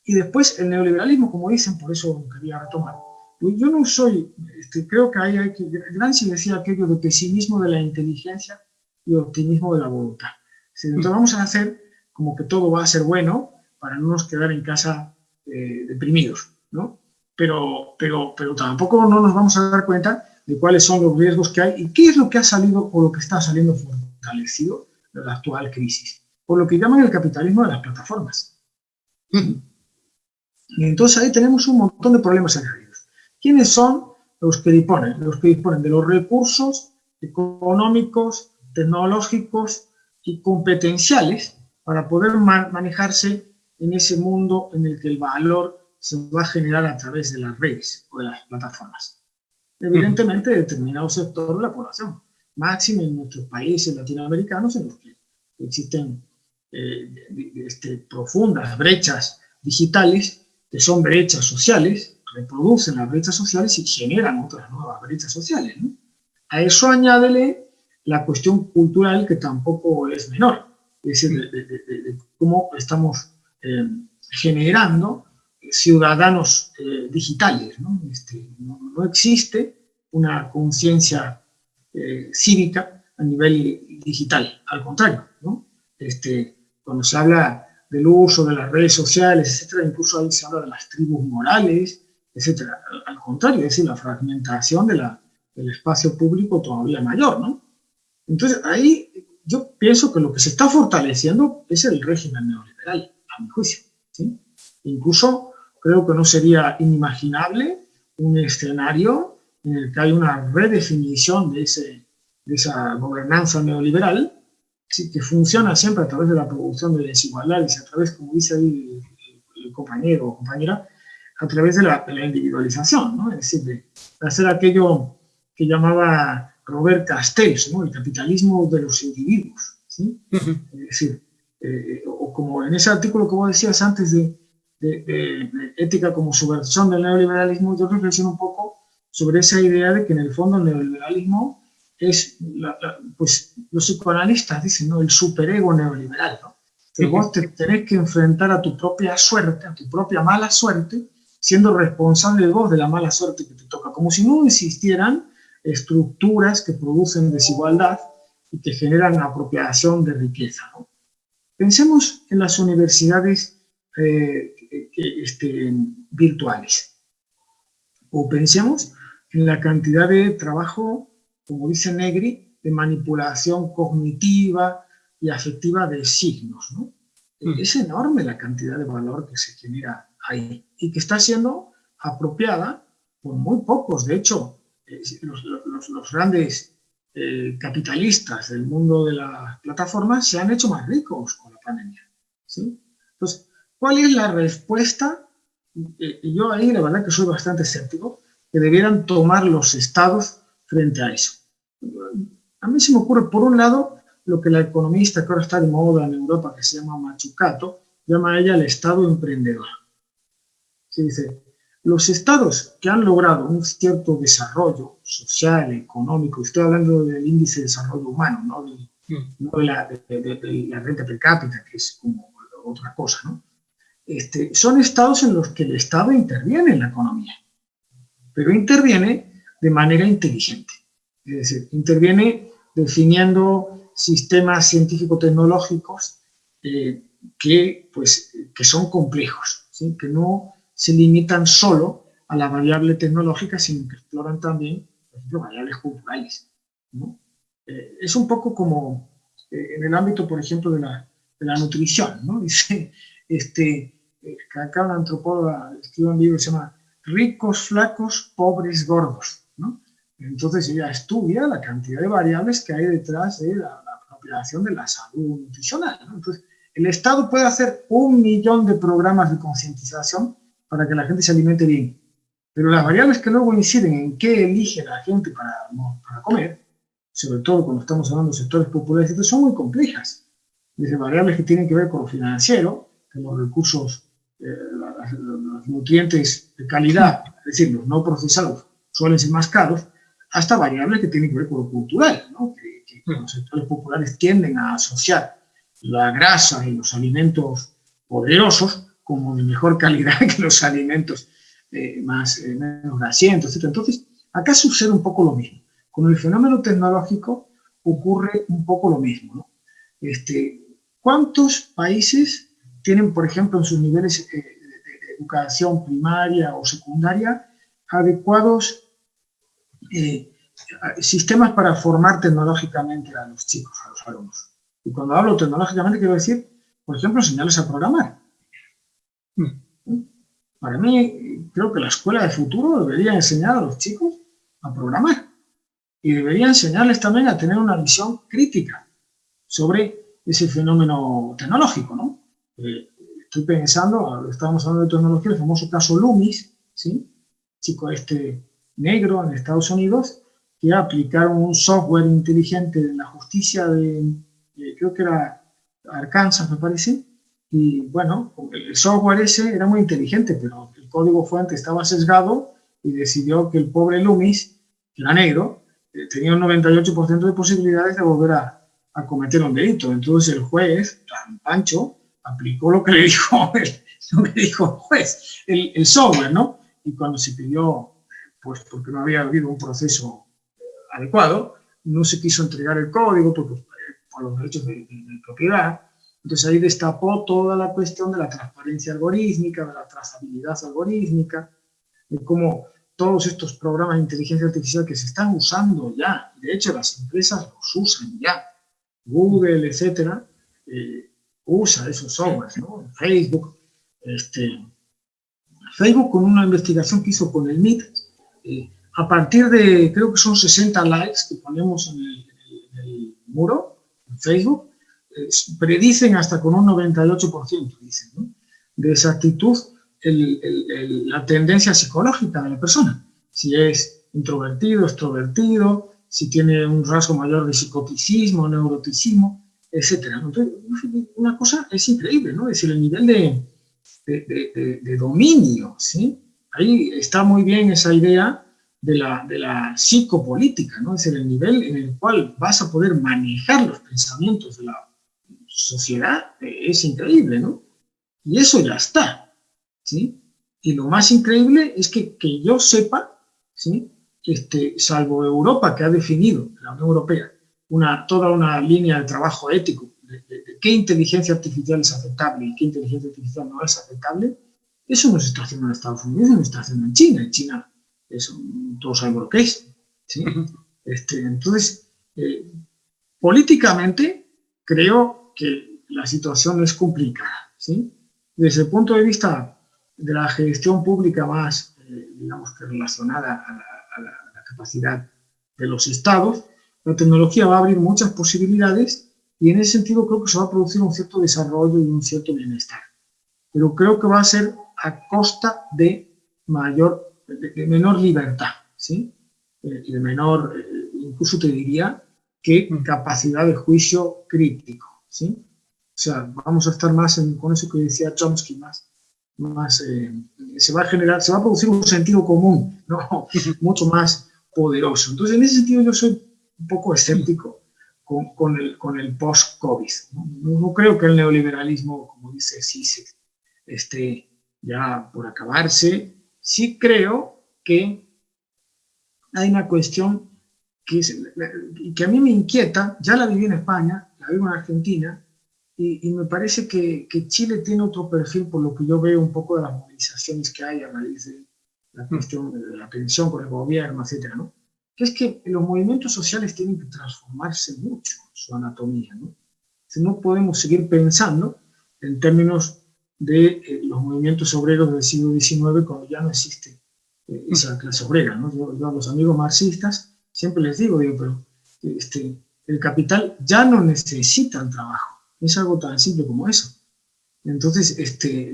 y después el neoliberalismo, como dicen, por eso quería retomar. Yo no soy, este, creo que hay, hay que, Gramsci decía aquello de pesimismo de la inteligencia y optimismo de la voluntad. Entonces vamos a hacer como que todo va a ser bueno para no nos quedar en casa eh, deprimidos, ¿no? Pero, pero, pero tampoco no nos vamos a dar cuenta de cuáles son los riesgos que hay y qué es lo que ha salido o lo que está saliendo fortalecido de la actual crisis, por lo que llaman el capitalismo de las plataformas. Y entonces ahí tenemos un montón de problemas añadidos. ¿Quiénes son los que disponen? Los que disponen de los recursos económicos, tecnológicos y competenciales para poder manejarse en ese mundo en el que el valor se va a generar a través de las redes o de las plataformas. Evidentemente, determinado sector de la población máximo en nuestros países latinoamericanos en los que existen eh, este, profundas brechas digitales, que son brechas sociales, reproducen las brechas sociales y generan otras nuevas brechas sociales. A eso añádele la cuestión cultural que tampoco es menor, es decir, de, cómo estamos eh, generando ciudadanos eh, digitales. Este, ¿no? ¿no? existe una conciencia eh, cívica a nivel digital, al contrario. ¿no? Este, cuando se habla del uso de las redes sociales, etcétera, incluso ahí se habla de las tribus morales, etcétera. Al contrario, es decir, la fragmentación de la, del espacio público todavía mayor, ¿no? Entonces, ahí yo pienso que lo que se está fortaleciendo es el régimen neoliberal, a mi juicio. ¿sí? Incluso creo que no sería inimaginable un escenario en el que hay una redefinición de, ese, de esa gobernanza neoliberal que funciona siempre a través de la producción de desigualdades, a través, como dice ahí el, compañero o compañera, a través de la, individualización, ¿no? es decir, de, hacer aquello que llamaba Robert Castells, ¿no? el capitalismo de los individuos. ¿sí? Es decir, eh, o como en ese artículo que vos decías antes de, de, ética como subversión del neoliberalismo, yo reflexiono un poco sobre esa idea de que en el fondo el neoliberalismo es, pues los psicoanalistas dicen, ¿no? El superego neoliberal, ¿no? Que vos te tenés que enfrentar a tu propia suerte, a tu propia mala suerte, siendo responsable vos de la mala suerte que te toca, como si no existieran estructuras que producen desigualdad y que generan apropiación de riqueza. ¿no? Pensemos en las universidades eh, este, virtuales. O pensemos en la cantidad de trabajo, como dice Negri, de manipulación cognitiva y afectiva de signos. ¿no? Mm. Es enorme la cantidad de valor que se genera ahí y que está siendo apropiada por muy pocos. De hecho, eh, los, grandes eh, capitalistas del mundo de las plataformas se han hecho más ricos con la pandemia. ¿sí? Entonces, ¿Cuál es la respuesta? yo ahí la verdad que soy bastante escéptico, que debieran tomar los estados frente a eso. A mí se me ocurre, por un lado, lo que la economista que ahora está de moda en Europa, que se llama Machucato, llama ella el estado emprendedor. Se dice, los estados que han logrado un cierto desarrollo social, económico, estoy hablando del índice de desarrollo humano, no de, mm. no de, la, de la, renta per cápita, que es como otra cosa, ¿no? Este, son estados en los que el Estado interviene en la economía, pero interviene de manera inteligente. Es decir, interviene definiendo sistemas científico-tecnológicos eh, que, pues, que son complejos, que no se limitan solo a la variable tecnológica, sino que exploran también, por ejemplo, variables culturales. Eh, es un poco como eh, en el ámbito, por ejemplo, de la, de la nutrición. ¿no? Dice, este, eh, acá una antropóloga escribe un libro que se llama Ricos, flacos, pobres, gordos. ¿no? Entonces ella estudia la cantidad de variables que hay detrás de la, apropiación de la salud nutricional. ¿no? Entonces, el Estado puede hacer un millón de programas de concientización para que la gente se alimente bien, pero las variables que luego inciden en qué elige la gente para, para comer, sobre todo cuando estamos hablando de sectores populares, son muy complejas. Desde variables que tienen que ver con lo financiero, los recursos, eh, los nutrientes de calidad, es decir, los no procesados, suelen ser más caros, hasta variables que tienen que ver con lo cultural, ¿no? que, los sectores populares tienden a asociar la grasa y los alimentos poderosos como de mejor calidad que los alimentos eh, más, eh, menos grasientos, etc. Entonces, acá sucede un poco lo mismo. Con el fenómeno tecnológico ocurre un poco lo mismo. ¿no? Este, ¿Cuántos países tienen, por ejemplo, en sus niveles eh, de educación primaria o secundaria, adecuados sistemas para formar tecnológicamente a los chicos, a los alumnos. Y cuando hablo tecnológicamente quiero decir, por ejemplo, enseñarles a programar. Hmm. Para mí, creo que la escuela de futuro debería enseñar a los chicos a programar. Y debería enseñarles también a tener una visión crítica sobre ese fenómeno tecnológico, ¿no? Eh, estoy pensando, estábamos hablando de tecnología, el famoso caso Loomis, ¿sí? chico este negro en Estados Unidos, que aplicaron un software inteligente en la justicia de, creo que era Arkansas, me parece, y bueno, el software ese era muy inteligente, pero el código fuente estaba sesgado y decidió que el pobre Loomis, que era negro, eh, tenía un 98% de posibilidades de volver a, a, cometer un delito. Entonces el juez, tan pancho, aplicó lo que le dijo el, el, el software, ¿no? Y cuando se pidió, pues porque no había habido un proceso adecuado, no se quiso entregar el código porque, eh, por los derechos de, propiedad. Entonces ahí destapó toda la cuestión de la transparencia algorítmica, de la trazabilidad algorítmica, de cómo todos estos programas de inteligencia artificial que se están usando ya, de hecho las empresas los usan ya, Google, etcétera, eh, usa esos softwares, ¿no? Facebook, este, Facebook con una investigación que hizo con el MIT, eh, a partir de, creo que son 60 likes que ponemos en el, muro, en Facebook, predicen hasta con un 98%, dicen, de exactitud la tendencia psicológica de la persona. Si es introvertido, extrovertido, si tiene un rasgo mayor de psicoticismo, neuroticismo, etc. Una cosa es increíble, ¿no? Es decir, el nivel de, de, de dominio, ¿sí? Ahí está muy bien esa idea de la, de la psicopolítica, ¿no? Es decir, el nivel en el cual vas a poder manejar los pensamientos de la sociedad eh, es increíble, ¿no? Y eso ya está, ¿sí? Y lo más increíble es que, que yo sepa, ¿sí? Este, salvo Europa, que ha definido, la Unión Europea, una, toda una línea de trabajo ético de, qué inteligencia artificial es aceptable y qué inteligencia artificial no es aceptable, eso no se está haciendo en Estados Unidos, no se está haciendo en China. En China eso, todos sabemos lo que es. Este, entonces, eh, políticamente creo que la situación es complicada. ¿sí? Desde el punto de vista de la gestión pública más, eh, digamos que relacionada a la, capacidad de los estados, la tecnología va a abrir muchas posibilidades y en ese sentido creo que se va a producir un cierto desarrollo y un cierto bienestar. Pero creo que va a ser a costa de mayor de, menor libertad, ¿sí? Eh, de menor, eh, incluso te diría, que capacidad de juicio crítico, ¿sí? O sea, vamos a estar más en, con eso que decía Chomsky, más, más eh, se va a generar, se va a producir un sentido común, ¿no? mucho más poderoso. Entonces, en ese sentido yo soy un poco escéptico con, con el, con el post-COVID. ¿no? ¿no? creo que el neoliberalismo, como dice Sisek, esté ya por acabarse, sí creo que hay una cuestión que, que a mí me inquieta, ya la viví en España, la vivo en Argentina, y, me parece que, Chile tiene otro perfil por lo que yo veo un poco de las movilizaciones que hay a raíz de la cuestión de la tensión con el gobierno, etcétera, ¿no? Que es que los movimientos sociales tienen que transformarse mucho su anatomía, ¿no? Si no podemos seguir pensando en términos de eh, los movimientos obreros del siglo XIX cuando ya no existe eh, esa clase obrera. ¿no? Yo, a los amigos marxistas siempre les digo, digo pero este, el capital ya no necesita el trabajo. Es algo tan simple como eso. Entonces, este,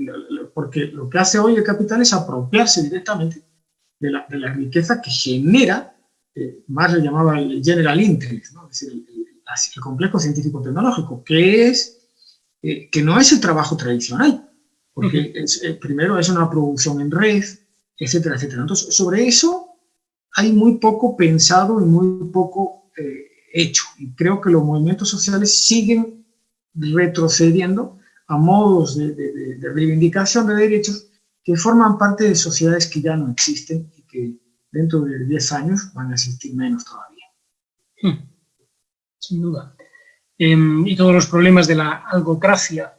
porque lo que hace hoy el capital es apropiarse directamente de la, de la riqueza que genera, eh, más le llamaba el general interest, ¿no? es decir, el, el complejo científico-tecnológico, que es, que no es el trabajo tradicional, porque eh, primero es una producción en red, etcétera, etcétera. Entonces, sobre eso hay muy poco pensado y muy poco eh, hecho. Y creo que los movimientos sociales siguen retrocediendo a modos de, reivindicación de derechos que forman parte de sociedades que ya no existen y que dentro de 10 años van a existir menos todavía. Hmm.
Sin duda. Em, y todos los problemas de la algocracia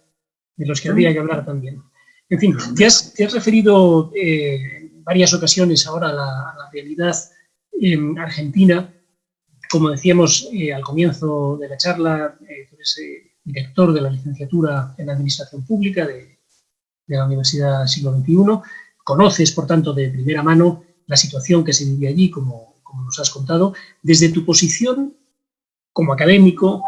de los que habría que hablar también. En fin, te has, referido eh, en varias ocasiones ahora a la, realidad en Argentina. Como decíamos eh, al comienzo de la charla, eh, tú eres director de la licenciatura en Administración Pública de, la Universidad Siglo XXI. Conoces, por tanto, de primera mano la situación que se vive allí, como, nos has contado. Desde tu posición como académico,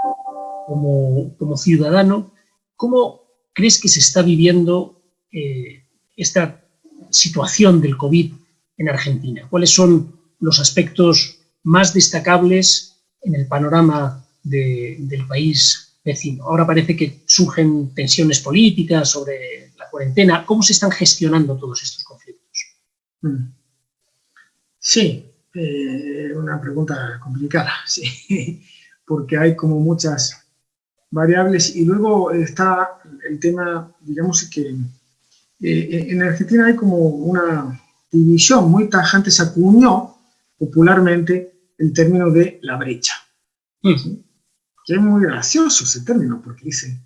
como, como ciudadano, ¿cómo crees que se está viviendo eh, esta situación del COVID en Argentina? ¿Cuáles son los aspectos más destacables en el panorama del país vecino? Ahora parece que surgen tensiones políticas sobre la cuarentena. ¿Cómo se están gestionando todos estos conflictos? Mm.
Sí, eh, una pregunta complicada, sí, porque hay como muchas variables y luego está el tema, digamos que eh, en Argentina hay como una división muy tajante, se acuñó popularmente el término de la brecha. Que es muy gracioso ese término, porque dice,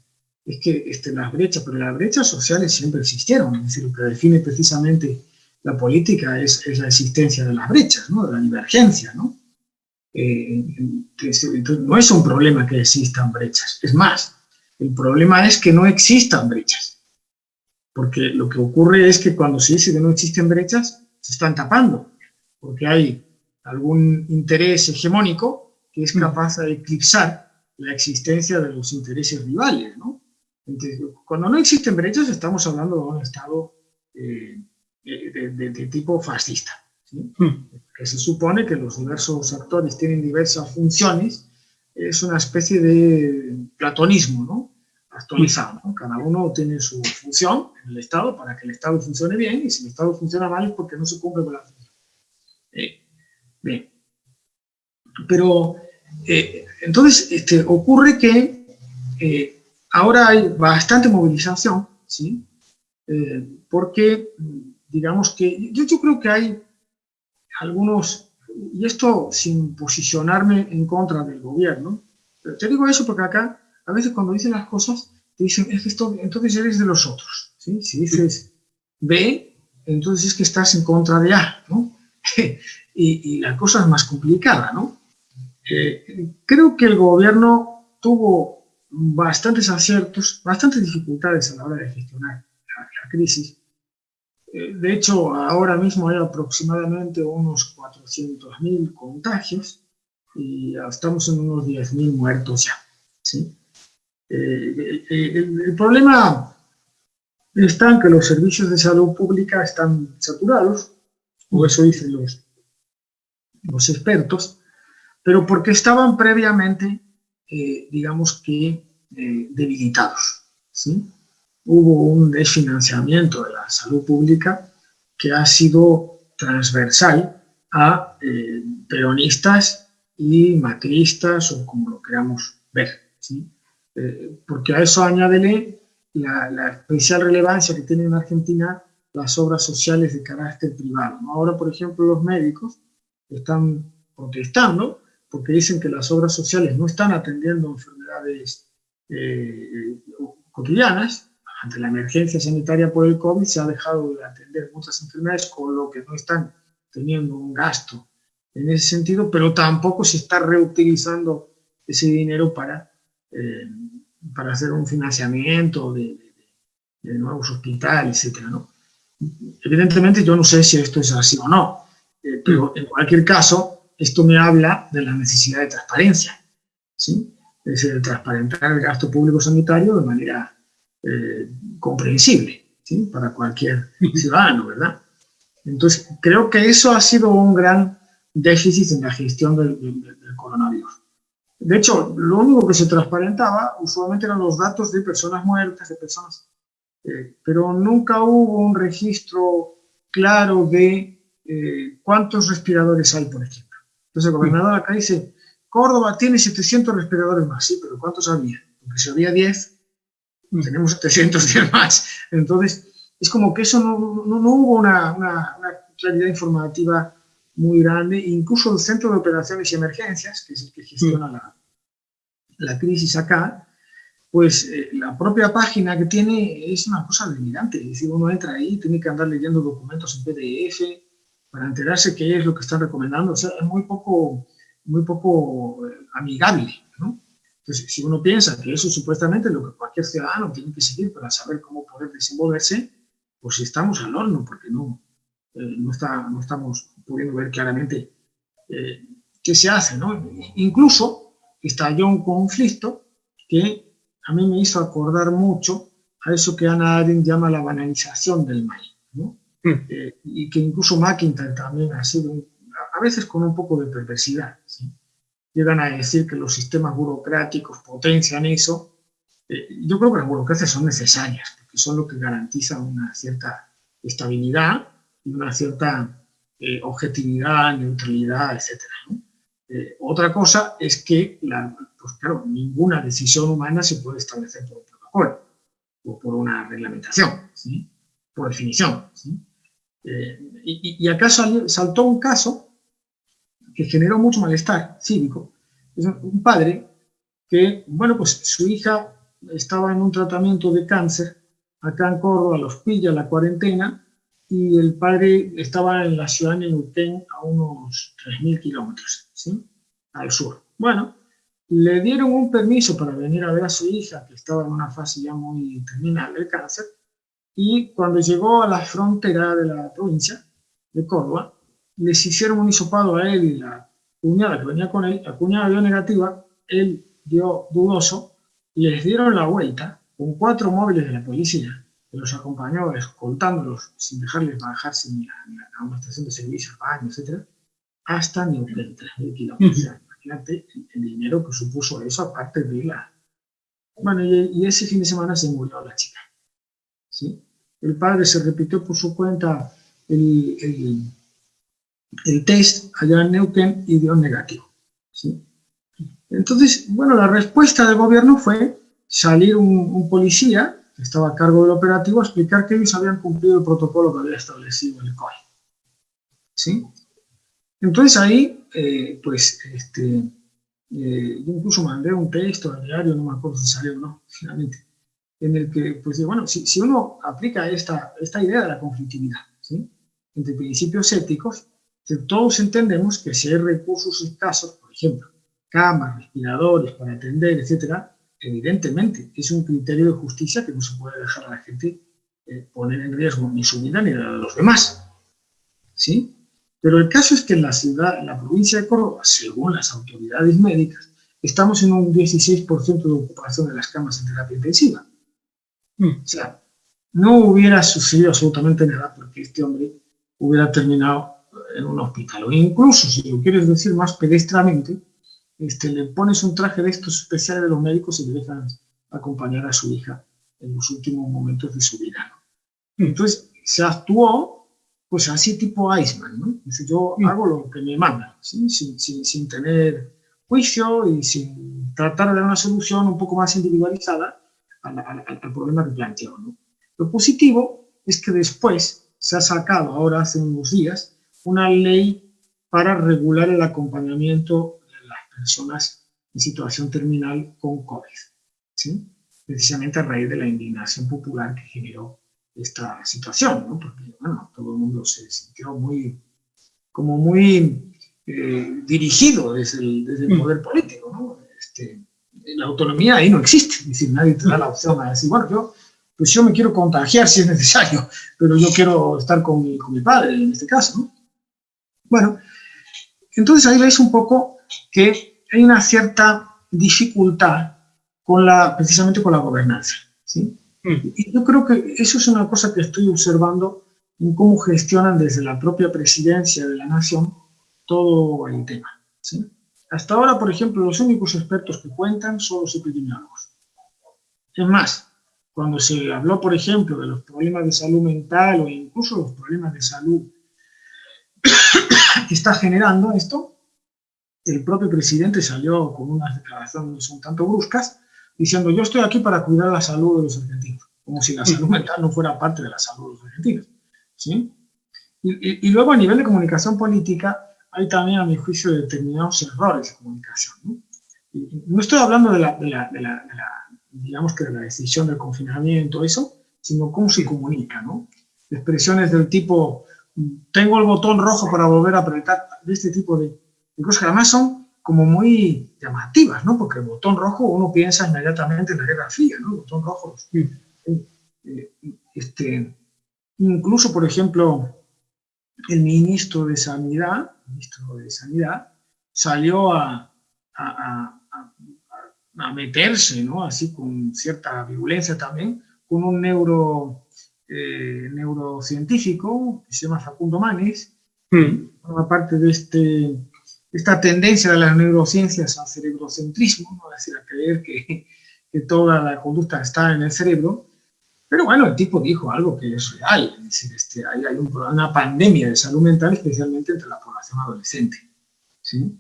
es que este, las brechas, pero las brechas sociales siempre existieron, es decir, lo que define precisamente la política es, es la existencia de las brechas, ¿no? de la divergencia, ¿no? Eh, entonces, no es un problema que existan brechas, es más, el problema es que no existan brechas, porque lo que ocurre es que cuando se dice que no existen brechas, se están tapando, porque hay algún interés hegemónico que es capaz de eclipsar la existencia de los intereses rivales, ¿no? Entonces, cuando no existen brechas estamos hablando de un Estado eh, de, tipo fascista, hmm. que se supone que los diversos actores tienen diversas funciones, es una especie de platonismo, ¿no? actualizado. Cada uno tiene su función en el Estado para que el Estado funcione bien y si el Estado funciona mal es porque no se cumple con la función. Eh, bien. Pero eh, entonces este, ocurre que eh, ahora hay bastante movilización, ¿sí? porque digamos que yo, yo creo que hay algunos, y esto sin posicionarme en contra del gobierno, pero te digo eso porque acá a veces cuando dicen las cosas, te dicen, es esto, entonces eres de los otros. ¿sí? Si dices B, entonces es que estás en contra de A. y, la cosa es más complicada, ¿no? Eh, creo que el gobierno tuvo bastantes aciertos, bastantes dificultades a la hora de gestionar la, crisis. Eh, de hecho, ahora mismo hay aproximadamente unos 400.000 contagios y estamos en unos 10.000 muertos ya. ¿sí? Eh, eh, el, problema está en que los servicios de salud pública están saturados, o eso dicen los, los expertos, pero porque estaban previamente, eh, digamos que, debilitados. ¿sí? Hubo un desfinanciamiento de la salud pública que ha sido transversal a peronistas y macristas, o como lo queramos ver. ¿sí? Eh, porque a eso añádele la, la, especial relevancia que tienen en Argentina las obras sociales de carácter privado. Ahora, por ejemplo, los médicos están protestando porque dicen que las obras sociales no están atendiendo enfermedades eh, cotidianas. Ante la emergencia sanitaria por el COVID se ha dejado de atender muchas enfermedades, con lo que no están teniendo un gasto en ese sentido, pero tampoco se está reutilizando ese dinero para eh, para hacer un financiamiento de, nuevos hospitales, etc. ¿no? Evidentemente yo no sé si esto es así o no, eh, pero en cualquier caso esto me habla de la necesidad de transparencia, ¿sí? es decir, de transparentar el gasto público sanitario de manera eh, comprensible ¿sí? para cualquier ciudadano, ¿verdad? Entonces, creo que eso ha sido un gran déficit en la gestión del coronavirus. De hecho, lo único que se transparentaba usualmente eran los datos de personas muertas, de personas, eh, pero nunca hubo un registro claro de eh, cuántos respiradores hay, por ejemplo. Entonces el gobernador acá dice, Córdoba tiene 700 respiradores más, sí, pero ¿cuántos había? Porque si había 10, tenemos 710 más. Entonces, es como que eso no, no, hubo una, una, una claridad informativa muy grande, incluso el Centro de Operaciones y Emergencias, que es el que gestiona la, la, crisis acá, pues eh, la propia página que tiene es una cosa delirante, es decir, uno entra ahí, tiene que andar leyendo documentos en PDF para enterarse qué es lo que están recomendando, o sea, es muy poco, muy poco eh, amigable, ¿no? Entonces, si uno piensa que eso supuestamente es lo que cualquier ciudadano tiene que seguir para saber cómo poder desenvolverse, pues estamos al horno, porque no, eh, no, está, no estamos pudiendo ver claramente eh, qué se hace. ¿no? Incluso estalló un conflicto que a mí me hizo acordar mucho a eso que Ana Arendt llama la banalización del mal. ¿no? Mm. Eh, y que incluso McIntyre también ha sido, a veces con un poco de perversidad. Llegan a decir que los sistemas burocráticos potencian eso. yo creo que las burocracias son necesarias, porque son lo que garantizan una cierta estabilidad una cierta eh, objetividad, neutralidad, etc. Eh, otra cosa es que, la, pues claro, ninguna decisión humana se puede establecer por un protocolo o por una reglamentación. por definición. Eh, y, acá saltó un caso que generó mucho malestar cívico. Un padre que, bueno, pues su hija estaba en un tratamiento de cáncer acá en Córdoba, los pilla la cuarentena, y el padre estaba en la ciudad de Neuquén a unos 3.000 kilómetros, ¿sí? Al sur. Bueno, le dieron un permiso para venir a ver a su hija, que estaba en una fase ya muy terminal del cáncer, y cuando llegó a la frontera de la provincia de Córdoba, les hicieron un hisopado a él y la cuñada que venía con él, la cuñada dio negativa, él dio dudoso, les dieron la vuelta con cuatro móviles de la policía, que los acompañó escoltándolos sin dejarles bajarse ni a, una estación de servicio, baño, etc., hasta Neuquén, 3.000 kilómetros. imagínate el, dinero que supuso eso, aparte de la... Bueno, y, ese fin de semana se murió la chica. ¿sí? El padre se repitió por su cuenta el, el, test allá en Neuquén y dio negativo. ¿sí? Entonces, bueno, la respuesta del gobierno fue salir un, policía que estaba a cargo del operativo a explicar que ellos habían cumplido el protocolo que había establecido el COI. ¿Sí? Entonces ahí, eh, pues, este, eh, yo incluso mandé un texto al diario, no me acuerdo si salió o no, finalmente, en el que, pues, bueno, si, si uno aplica esta, esta idea de la conflictividad, ¿sí? entre principios éticos, todos entendemos que si hay recursos escasos, por ejemplo, camas, respiradores para atender, etcétera, evidentemente es un criterio de justicia que no se puede dejar a la gente eh, poner en riesgo ni su vida ni la de los demás. ¿Sí? Pero el caso es que en la ciudad, en la provincia de Córdoba, según las autoridades médicas, estamos en un 16% de ocupación de las camas en terapia intensiva. Mm. O sea, no hubiera sucedido absolutamente nada porque este hombre hubiera terminado en un hospital. O incluso, si lo quieres decir más pedestramente, este, le pones un traje de estos especiales de los médicos y le dejan acompañar a su hija en los últimos momentos de su vida. Entonces, se actuó pues así tipo Iceman, ¿no? Dice, yo hago lo que me mandan, sin, sin, tener juicio y sin tratar de dar una solución un poco más individualizada al, problema que planteó. ¿no? Lo positivo es que después se ha sacado, ahora hace unos días, una ley para regular el acompañamiento personas en situación terminal con COVID, ¿sí? precisamente a raíz de la indignación popular que generó esta situación, ¿no? porque bueno, todo el mundo se sintió muy, como muy eh, dirigido desde el, desde el, mm. poder político. ¿no? Este, la autonomía ahí no existe, es decir, nadie te da la opción a decir, bueno, yo, pues yo me quiero contagiar si es necesario, pero yo quiero estar con mi, con mi padre en este caso. ¿no? Bueno, entonces ahí veis un poco que hay una cierta dificultad con la, precisamente con la gobernanza. ¿sí? Mm. Y yo creo que eso es una cosa que estoy observando en cómo gestionan desde la propia presidencia de la nación todo el tema. ¿sí? Hasta ahora, por ejemplo, los únicos expertos que cuentan son los epidemiólogos. Es más, cuando se habló, por ejemplo, de los problemas de salud mental o incluso los problemas de salud que está generando esto, el propio presidente salió con unas declaraciones un tanto bruscas, diciendo yo estoy aquí para cuidar la salud de los argentinos, como si la salud mental no fuera parte de la salud de los argentinos. ¿sí? Y, luego a nivel de comunicación política hay también a mi juicio determinados errores de comunicación. ¿no? no estoy hablando de la, de la, de la, digamos que de la decisión del confinamiento, eso, sino cómo se comunica, ¿no? Expresiones del tipo, tengo el botón rojo para volver a apretar, de este tipo de, cosas que además son como muy llamativas, ¿no? Porque el botón rojo uno piensa inmediatamente en la Guerra Fría, ¿no? El botón rojo. Eh, este, incluso, por ejemplo, el ministro de Sanidad, ministro de Sanidad, salió a, a, a, meterse, ¿no? Así con cierta violencia también, con un neuro, eh, neurocientífico que se llama Facundo Manes, mm. forma parte de este esta tendencia de las neurociencias al cerebrocentrismo, ¿no? es decir, a creer que, que, toda la conducta está en el cerebro, pero bueno, el tipo dijo algo que es real, es decir, este, hay, hay una pandemia de salud mental, especialmente entre la población adolescente. ¿sí?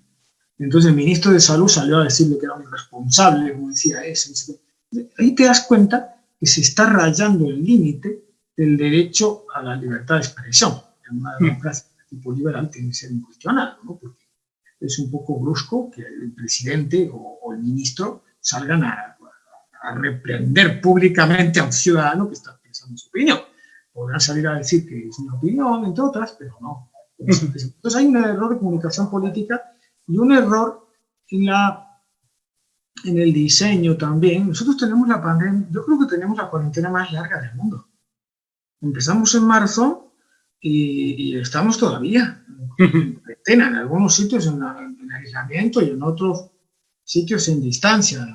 Entonces el ministro de Salud salió a decirle que era un irresponsable, como decía eso. Ahí te das cuenta que se está rayando el límite del derecho a la libertad de expresión. En una democracia de tipo liberal tiene que ser incuestionado, ¿no? porque es un poco brusco que el presidente o, el ministro salgan a, reprender públicamente a un ciudadano que está expresando su opinión. Podrán salir a decir que es una opinión, entre otras, pero no. Entonces hay un error de comunicación política y un error en la en el diseño también. Nosotros tenemos la pandemia, yo creo que tenemos la cuarentena más larga del mundo. Empezamos en marzo y, estamos todavía en cuarentena, en algunos sitios en, aislamiento y en otros sitios en distancia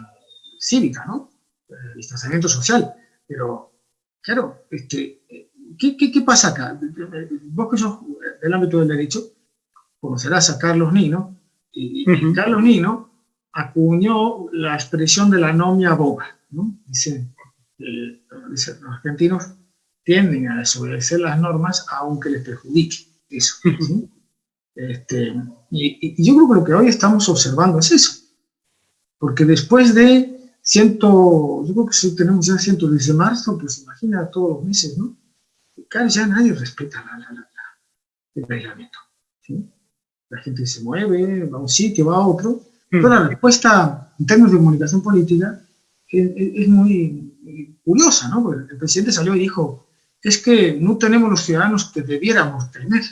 cívica, ¿no? Eh, distanciamiento social. Pero, claro, este, ¿qué, qué, pasa acá? Vos que sos del ámbito del derecho, conocerás a Carlos Nino, y, Carlos Nino acuñó la expresión de la nomia boga. ¿no? Dice, eh, los argentinos tienden a desobedecer las normas aunque les perjudique. Eso. este, y, yo creo que lo que hoy estamos observando es eso. Porque después de ciento, yo creo que si tenemos ya ciento de marzo, pues imagina todos los meses, ¿no? Claro, ya nadie respeta el aislamiento. La gente se mueve, va a un sitio, va a otro, pero la respuesta en términos de comunicación política es, muy curiosa, ¿no? el presidente salió y dijo, es que no tenemos los ciudadanos que debiéramos tener,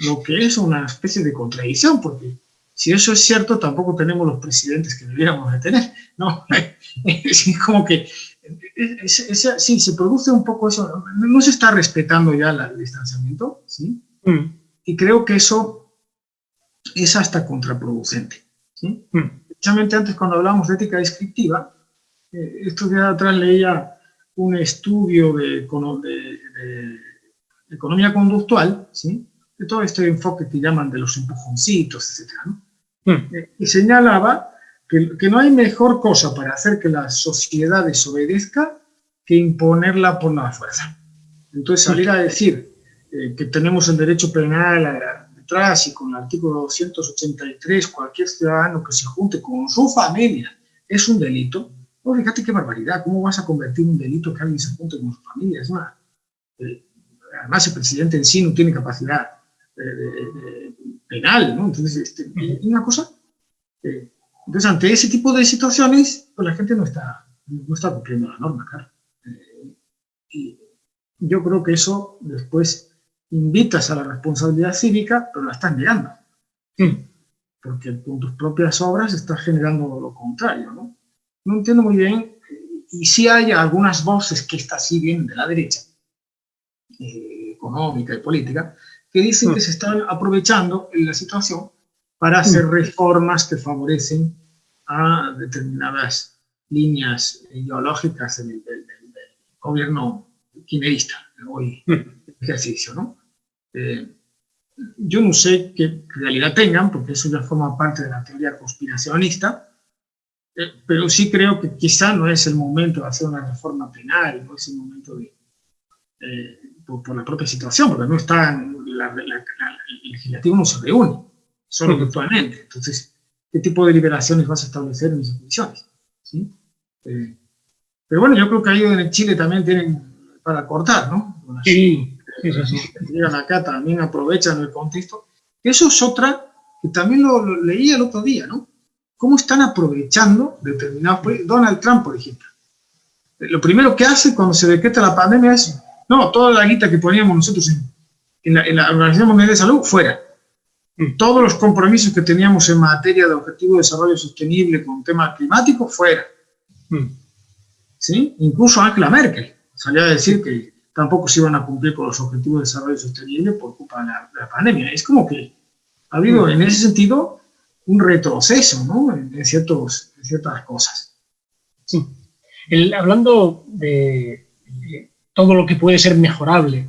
lo que es una especie de contradicción, porque si eso es cierto, tampoco tenemos los presidentes que debiéramos de tener, ¿no? Es como que, sí, se produce un poco eso, no se está respetando ya el distanciamiento, ¿sí? Mm. Y creo que eso es hasta contraproducente. ¿sí? Hmm. Precisamente antes cuando hablamos de ética descriptiva, eh, estos días atrás leía un estudio de, economía conductual, ¿sí? de todo este enfoque que llaman de los empujoncitos, etc. Hmm. Eh, y señalaba que, no hay mejor cosa para hacer que la sociedad desobedezca que imponerla por la fuerza. Entonces salir a decir eh, que tenemos el derecho penal a, y con el artículo 283 cualquier ciudadano que se junte con su familia es un delito, fíjate qué barbaridad, ¿cómo vas a convertir un delito que alguien se junte con su familia? Eh, además el presidente en sí no tiene capacidad eh, penal, ¿no? Entonces, este, una cosa, eh, entonces ante ese tipo de situaciones, pues la gente no está, no está cumpliendo la norma, claro. y yo creo que eso después invitas a la responsabilidad cívica, pero la estás negando. Porque con tus propias obras estás generando lo contrario, ¿no? No entiendo muy bien, y sí hay algunas voces que estas sí vienen de la derecha, eh, económica y política, que dicen que se están aprovechando en la situación para hacer reformas que favorecen a determinadas líneas ideológicas del, gobierno quimerista, hoy ejercicio, ¿no? Eh, yo no sé qué realidad tengan, porque eso ya forma parte de la teoría conspiracionista, eh, pero sí creo que quizá no es el momento de hacer una reforma penal, no es el momento de, eh, por, la propia situación, porque no está, la, el legislativo no se reúne, solo virtualmente. Entonces, ¿qué tipo de liberaciones vas a establecer en esas condiciones? ¿Sí? pero bueno, yo creo que ahí en Chile también tienen para cortar, ¿no?
Sí,
llegan acá también aprovechan el contexto. Eso es otra que también lo, leía el otro día, ¿no? Cómo están aprovechando determinados... Donald Trump, por ejemplo. Lo primero que hace cuando se decreta la pandemia es, no, toda la guita que poníamos nosotros en, la, Organización Mundial de Salud, fuera. Mm. Todos los compromisos que teníamos en materia de objetivo de desarrollo sostenible con tema climático, fuera. Mm. ¿Sí? Incluso Angela Merkel salía a decir que tampoco se iban a cumplir con los objetivos de desarrollo sostenible por culpa de la, pandemia. Es como que ha habido en ese sentido un retroceso ¿no? en, ciertos, ciertas cosas.
Sí. hablando de, todo lo que puede ser mejorable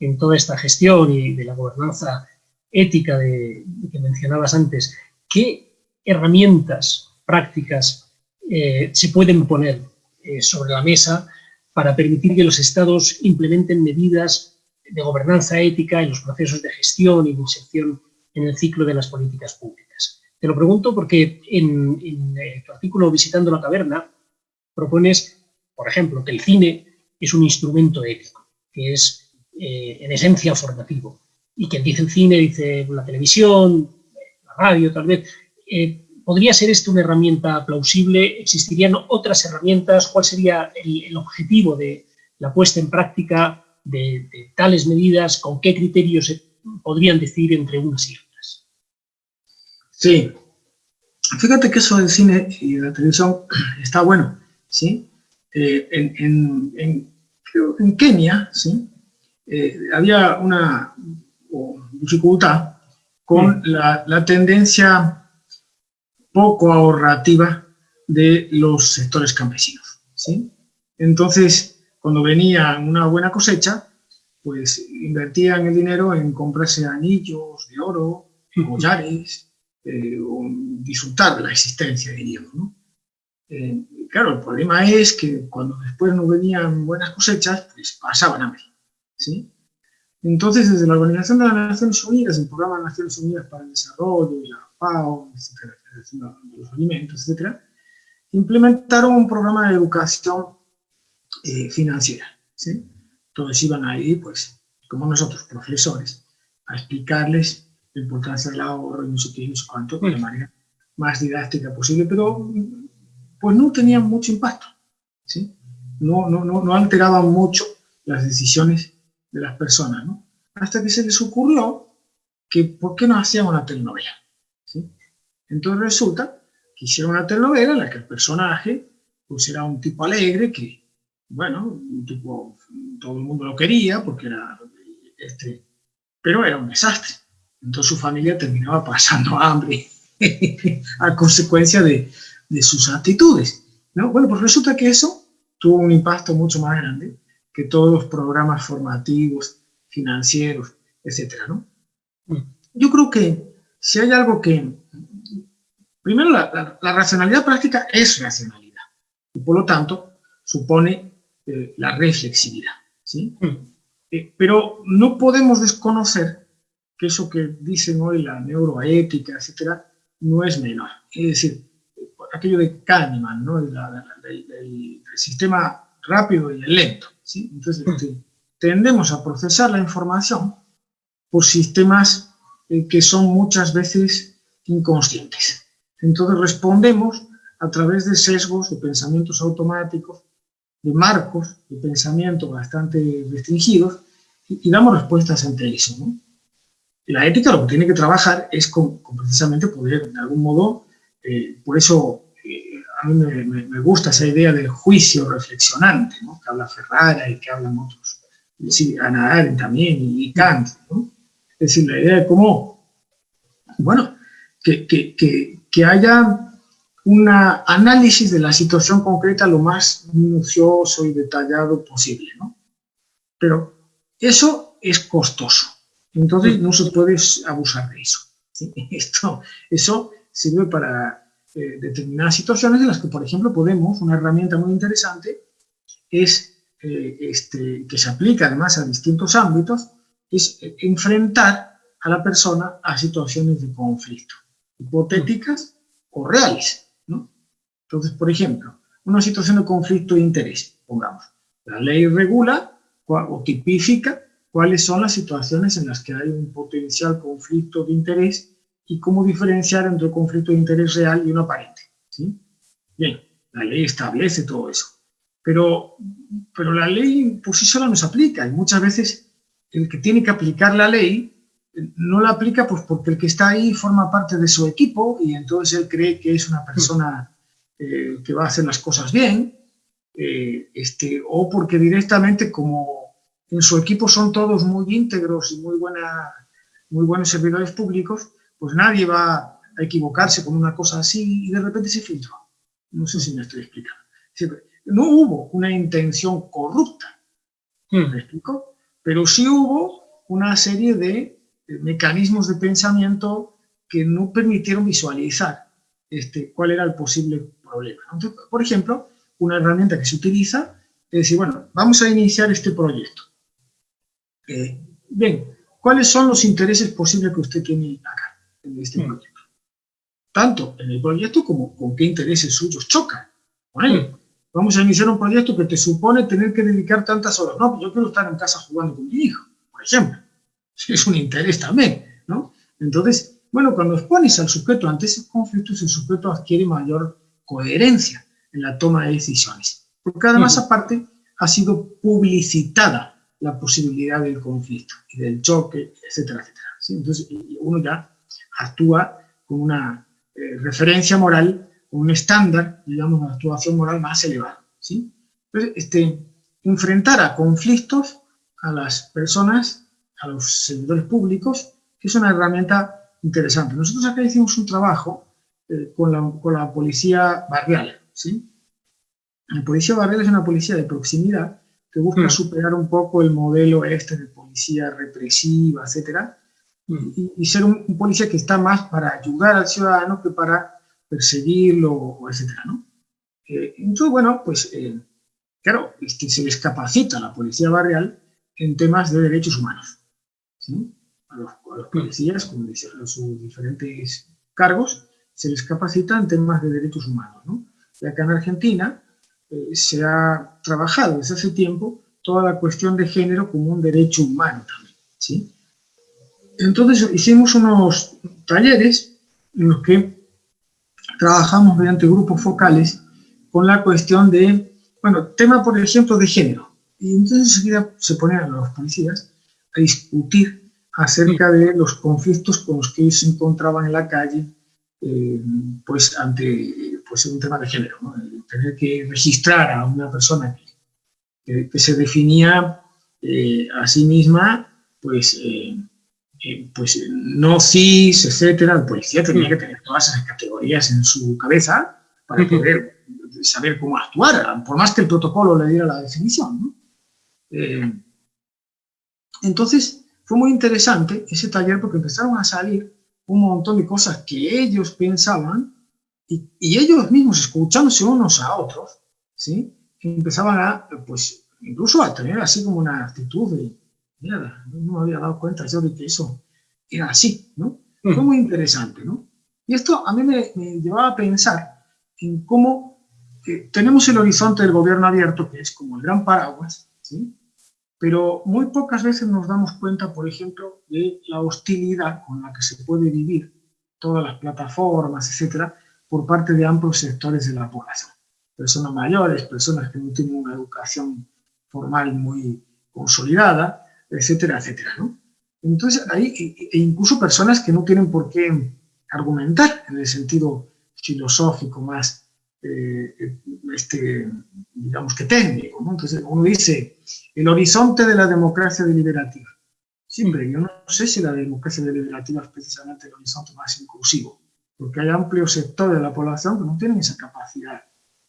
en toda esta gestión y de la gobernanza ética de, que mencionabas antes, ¿qué herramientas prácticas eh, se pueden poner eh, sobre la mesa para permitir que los estados implementen medidas de gobernanza ética en los procesos de gestión y de inserción en el ciclo de las políticas públicas. Te lo pregunto porque en, eh, tu artículo Visitando la caverna propones, por ejemplo, que el cine es un instrumento ético. que es eh, en esencia formativo. Y quien dice el cine, dice la televisión, la radio, tal vez. Eh, ¿Podría ser esto una herramienta plausible? ¿Existirían otras herramientas? ¿Cuál sería el, objetivo de la puesta en práctica de, tales medidas? ¿Con qué criterios se podrían decir entre unas y otras?
Sí. Fíjate que eso del cine y de la televisión está bueno, ¿sí? Eh, en, en Kenia, ¿sí? Eh, había una dificultad con la, tendencia poco ahorrativa de los sectores campesinos. ¿sí? Entonces, cuando venía una buena cosecha, pues invertían el dinero en comprarse anillos de oro, collares, eh, o disfrutar de la existencia, diríamos. ¿no? Eh, claro, el problema es que cuando después no venían buenas cosechas, pues pasaban hambre. ¿Sí? Entonces, desde la Organización de las Naciones Unidas, el Programa de Naciones Unidas para el Desarrollo la FAO, etcétera, de los alimentos, etcétera, implementaron un programa de educación eh, financiera. ¿sí? Entonces iban ahí, pues, como nosotros, profesores, a explicarles la importancia del ahorro y no sé qué, no sé cuánto, de la manera más didáctica posible, pero pues no tenían mucho impacto. ¿sí? No, no, no, no alteraban mucho las decisiones de las personas, ¿no? Hasta que se les ocurrió que ¿por qué no hacían una telenovela? ¿Sí? Entonces resulta que hicieron una telenovela en la que el personaje pues era un tipo alegre que, bueno, un tipo, todo el mundo lo quería porque era, este, pero era un desastre. Entonces su familia terminaba pasando hambre a consecuencia de, sus actitudes. ¿no? Bueno, pues resulta que eso tuvo un impacto mucho más grande que todos los programas formativos, financieros, etcétera, ¿no? Mm. Yo creo que si hay algo que... Primero, la, racionalidad práctica es racionalidad y por lo tanto supone eh, la reflexividad, ¿sí? Mm. Eh, pero no podemos desconocer que eso que dicen hoy la neuroética, etcétera, no es menor. Es decir, aquello de Kahneman, ¿no? el sistema rápido y el lento. Entonces, este, tendemos a procesar la información por sistemas eh, que son muchas veces inconscientes. Entonces respondemos a través de sesgos, de pensamientos automáticos, de marcos de pensamiento bastante restringidos y, damos respuestas ante eso. La ética lo que tiene que trabajar es con, precisamente poder, de algún modo, eh, por eso mí me, gusta esa idea del juicio reflexionante, ¿no? que habla Ferrara y que hablan otros, sí, Ana Arendt también y, Kant. ¿no? Es decir, la idea de cómo, bueno, que, que, que, haya un análisis de la situación concreta lo más minucioso y detallado posible. ¿no? Pero eso es costoso, entonces no se puede abusar de eso. Esto, eso sirve para eh, determinadas situaciones en las que, por ejemplo, podemos, una herramienta muy interesante, es, eh, este, que se aplica además a distintos ámbitos, es eh, enfrentar a la persona a situaciones de conflicto, hipotéticas o reales. Entonces, por ejemplo, una situación de conflicto de interés, pongamos, la ley regula o tipifica cuáles son las situaciones en las que hay un potencial conflicto de interés y cómo diferenciar entre un conflicto de interés real y uno aparente. ¿sí? Bien, la ley establece todo eso. Pero, pero la ley por sí sola no se aplica y muchas veces el que tiene que aplicar la ley no la aplica pues porque el que está ahí forma parte de su equipo y entonces él cree que es una persona eh, que va a hacer las cosas bien, eh, este, o porque directamente como en su equipo son todos muy íntegros y muy, buena, muy buenos servidores públicos, pues nadie va a equivocarse con una cosa así y de repente se filtró. No sé si me estoy explicando. No hubo una intención corrupta, hmm. ¿me explico? Pero sí hubo una serie de mecanismos de pensamiento que no permitieron visualizar este, cuál era el posible problema. por ejemplo, una herramienta que se utiliza es decir, bueno, vamos a iniciar este proyecto. Eh, bien, ¿cuáles son los intereses posibles que usted tiene acá? En este proyecto. Tanto en el proyecto como con qué intereses suyos chocan él. vamos a iniciar un proyecto que te supone tener que dedicar tantas horas. No, pues yo quiero estar en casa jugando con mi hijo, por ejemplo. Es un interés también, ¿no? Entonces, bueno, cuando expones al sujeto ante esos conflictos, el sujeto adquiere mayor coherencia en la toma de decisiones. Porque además, aparte, ha sido publicitada la posibilidad del conflicto y del choque, etcétera, etcétera. Entonces, uno ya actúa con una eh, referencia moral, con un estándar, digamos, una actuación moral más elevado. ¿sí? Entonces, este, enfrentar a conflictos a las personas, a los servidores públicos, que es una herramienta interesante. Nosotros acá hicimos un trabajo eh, con, la, con, la, policía barrial. ¿sí? La policía barrial es una policía de proximidad que busca mm. superar un poco el modelo este de policía represiva, etcétera, y, ser un, policía que está más para ayudar al ciudadano que para perseguirlo, etcétera, ¿no? Eh, entonces, bueno, pues, eh, claro, que se les capacita a la policía barrial en temas de derechos humanos, ¿sí? A los, policías, como decían, sus diferentes cargos, se les capacita en temas de derechos humanos, ¿no? Y acá en Argentina eh, se ha trabajado desde hace tiempo toda la cuestión de género como un derecho humano también, ¿sí? Entonces hicimos unos talleres en los que trabajamos mediante grupos focales con la cuestión de, bueno, tema por ejemplo de género. Y entonces enseguida se ponen los policías a discutir acerca de los conflictos con los que se encontraban en la calle, eh, pues ante pues, un tema de género, tener que registrar a una persona que, se definía eh, a sí misma, pues eh, eh, pues no cis, etcétera, el policía tenía que tener todas esas categorías en su cabeza para poder saber cómo actuar, por más que el protocolo le diera la definición. Eh, entonces, fue muy interesante ese taller porque empezaron a salir un montón de cosas que ellos pensaban y, ellos mismos escuchándose unos a otros, ¿sí? empezaban a, pues, incluso a tener así como una actitud de, mira, no me había dado cuenta yo de que eso era así, ¿no? Fue muy interesante, ¿no? Y esto a mí me, llevaba a pensar en cómo eh, tenemos el horizonte del gobierno abierto, que es como el gran paraguas, ¿sí? Pero muy pocas veces nos damos cuenta, por ejemplo, de la hostilidad con la que se puede vivir todas las plataformas, etcétera, por parte de amplios sectores de la población. Personas mayores, personas que no tienen una educación formal muy consolidada, etcétera, etcétera, ¿no? Entonces, hay e, e incluso personas que no tienen por qué argumentar en el sentido filosófico más, eh, este, digamos que técnico, ¿no? Entonces, uno dice, el horizonte de la democracia deliberativa. Siempre, yo no sé si la democracia deliberativa es precisamente el horizonte más inclusivo, porque hay amplios sectores de la población que no tienen esa capacidad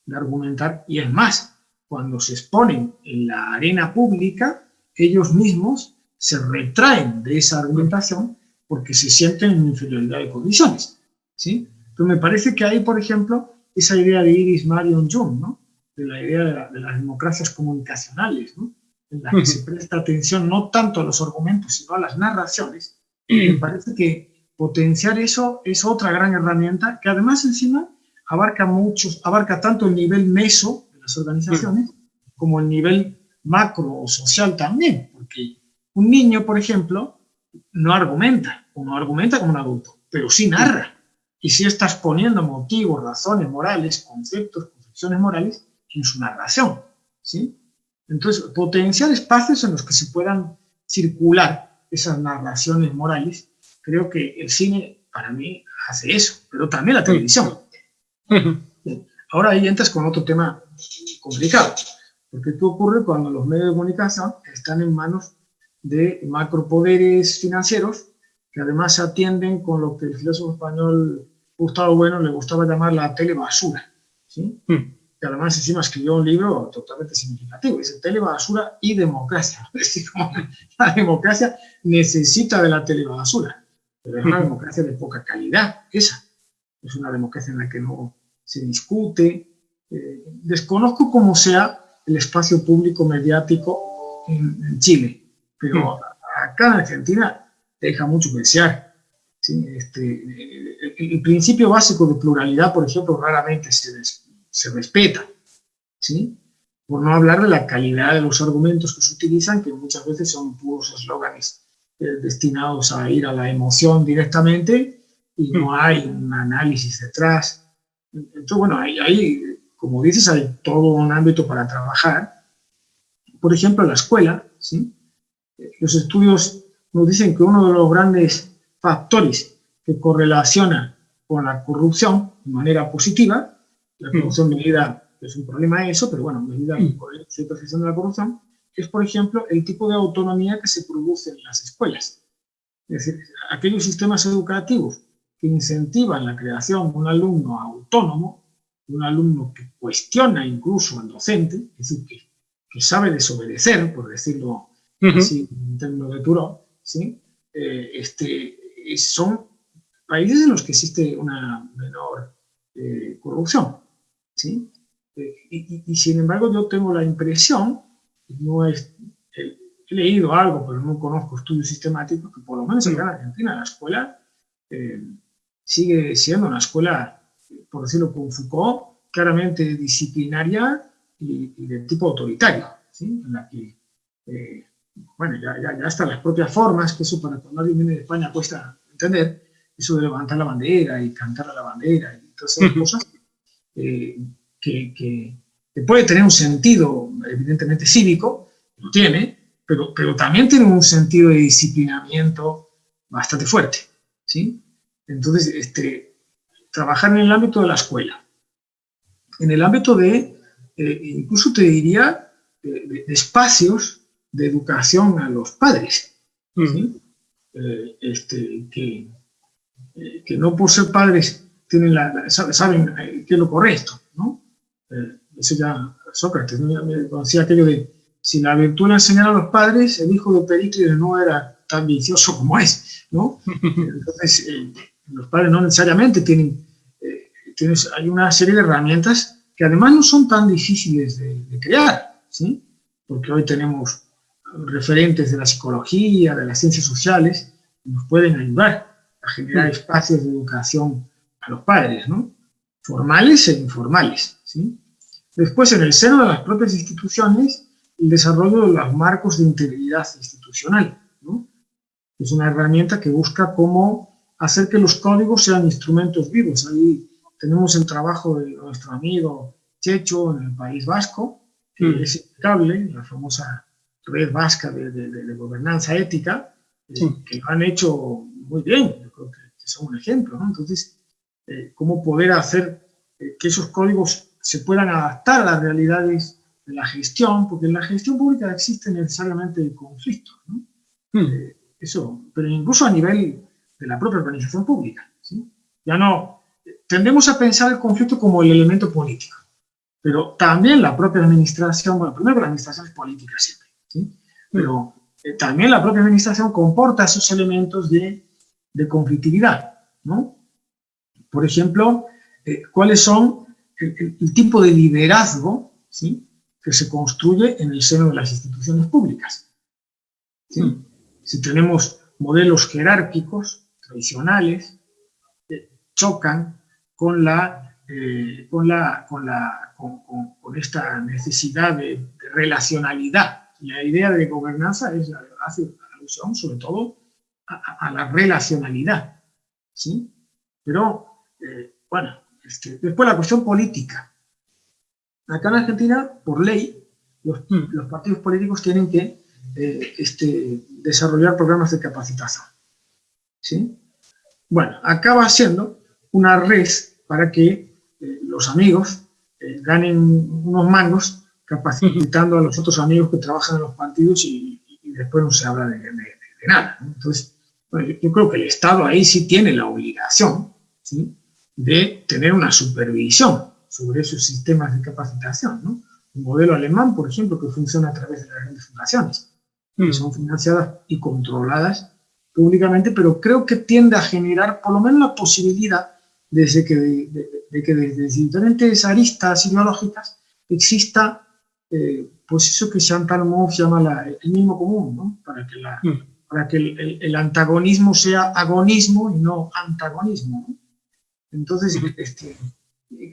de argumentar, y es más, cuando se exponen en la arena pública, ellos mismos se retraen de esa argumentación porque se sienten en inferioridad de condiciones. ¿sí? Entonces me parece que hay, por ejemplo, esa idea de Iris Marion Jung, ¿no? de la idea de, las democracias comunicacionales, ¿no? en la que se presta atención no tanto a los argumentos, sino a las narraciones. me parece que potenciar eso es otra gran herramienta que además encima abarca muchos, abarca tanto el nivel meso de las organizaciones como el nivel macro o social también, porque un niño, por ejemplo, no argumenta, uno argumenta como un adulto, pero sí narra. Y sí estás poniendo motivos, razones morales, conceptos, concepciones morales en su narración. ¿sí? Entonces, potenciar espacios en los que se puedan circular esas narraciones morales, creo que el cine, para mí, hace eso, pero también la televisión. Ahora ahí entras con otro tema complicado, porque ¿qué ocurre cuando los medios de comunicación están en manos de macropoderes financieros que además se atienden con lo que el filósofo español Gustavo Bueno le gustaba llamar la telebasura, ¿sí? Hmm. que además encima escribió un libro totalmente significativo, dice telebasura y democracia. Es decir, la democracia necesita de la telebasura, pero es una democracia de poca calidad, esa. Es una democracia en la que no se discute. Eh, desconozco cómo sea el espacio público mediático en, Chile, pero hmm. acá en Argentina deja mucho que desear. Este, el, principio básico de pluralidad, por ejemplo, raramente se, se respeta. ¿sí? Por no hablar de la calidad de los argumentos que se utilizan, que muchas veces son puros eslóganes eh, destinados a ir a la emoción directamente y no mm. hay un análisis detrás. Entonces, bueno, ahí, como dices, hay todo un ámbito para trabajar. Por ejemplo, la escuela, ¿sí? Los estudios nos dicen que uno de los grandes factores que correlaciona con la corrupción de manera positiva, la mm. corrupción medida es un problema eso, pero bueno, medida mm. por la situación de la corrupción, es por ejemplo el tipo de autonomía que se produce en las escuelas. Es decir, aquellos sistemas educativos que incentivan la creación de un alumno autónomo, un alumno que cuestiona incluso al docente, es decir, que, que sabe desobedecer, por decirlo así en términos de Turó, ¿sí? Eh, este, son países en los que existe una menor eh, corrupción. ¿sí? Eh, y, sin embargo yo tengo la impresión, no es, he leído algo, pero no conozco estudios sistemáticos, que por lo menos en Argentina la escuela sigue siendo una escuela, por decirlo con Foucault, claramente disciplinaria y, de tipo autoritario, ¿sí? en la que bueno, ya, ya, ya están las propias formas, que eso para cuando alguien viene de España cuesta entender, eso de levantar la bandera y cantar a la bandera y todas esas cosas, eh, que, que, puede tener un sentido evidentemente cívico, lo tiene, pero, pero también tiene un sentido de disciplinamiento bastante fuerte, ¿sí? Entonces, este, trabajar en el ámbito de la escuela, en el ámbito de, eh, incluso te diría, de espacios de educación a los padres, eh, este, que, eh, que, no por ser padres tienen la, saben qué es lo correcto, ¿no? eso ya Sócrates me decía aquello de si la virtud la enseñara a los padres, el hijo de Pericles no era tan vicioso como es, ¿no? Entonces, los padres no necesariamente tienen, tienes, hay una serie de herramientas que además no son tan difíciles de, de crear, ¿sí? Porque hoy tenemos referentes de la psicología, de las ciencias sociales, nos pueden ayudar a generar espacios de educación a los padres, ¿no? formales e informales. ¿sí? Después, en el seno de las propias instituciones, el desarrollo de los marcos de integridad institucional. ¿no? Es una herramienta que busca cómo hacer que los códigos sean instrumentos vivos. Ahí tenemos el trabajo de nuestro amigo Checho en el País Vasco, que mm. es impecable, la famosa red vasca de, gobernanza ética, eh, que lo han hecho muy bien, yo creo que, son un ejemplo, ¿no? Entonces, eh, cómo poder hacer eh, que esos códigos se puedan adaptar a las realidades de la gestión, porque en la gestión pública existe necesariamente el conflicto, ¿no? Hmm. eso, pero incluso a nivel de la propia organización pública, ¿sí? Ya no, tendemos a pensar el conflicto como el elemento político, pero también la propia administración, bueno, primero la administración es política siempre, pero eh, también la propia administración comporta esos elementos de, de conflictividad, ¿no? Por ejemplo, eh, cuáles son el, tipo de liderazgo ¿sí? que se construye en el seno de las instituciones públicas. Si tenemos modelos jerárquicos, tradicionales, chocan con la con, la, con, la, con, esta necesidad de, de, relacionalidad la idea de gobernanza es, hace alusión sobre todo a, la relacionalidad, ¿sí? Pero, eh, bueno, este, después la cuestión política. Acá en Argentina, por ley, los, hmm. partidos políticos tienen que eh, este, desarrollar programas de capacitación, ¿sí? Bueno, acaba siendo una red para que eh, los amigos ganen unos mangos capacitando a los otros amigos que trabajan en los partidos y, después no se habla de, nada. Entonces, yo, creo que el Estado ahí sí tiene la obligación de tener una supervisión sobre esos sistemas de capacitación. ¿no? Un modelo alemán, por ejemplo, que funciona a través de las grandes fundaciones, que mm. son financiadas y controladas públicamente, pero creo que tiende a generar por lo menos la posibilidad desde que, de, que desde diferentes aristas ideológicas exista eh, pues eso que Chantal Mouffe llama el mismo común, ¿no? para que, la, mm. para que el, antagonismo sea agonismo y no antagonismo. Entonces, este,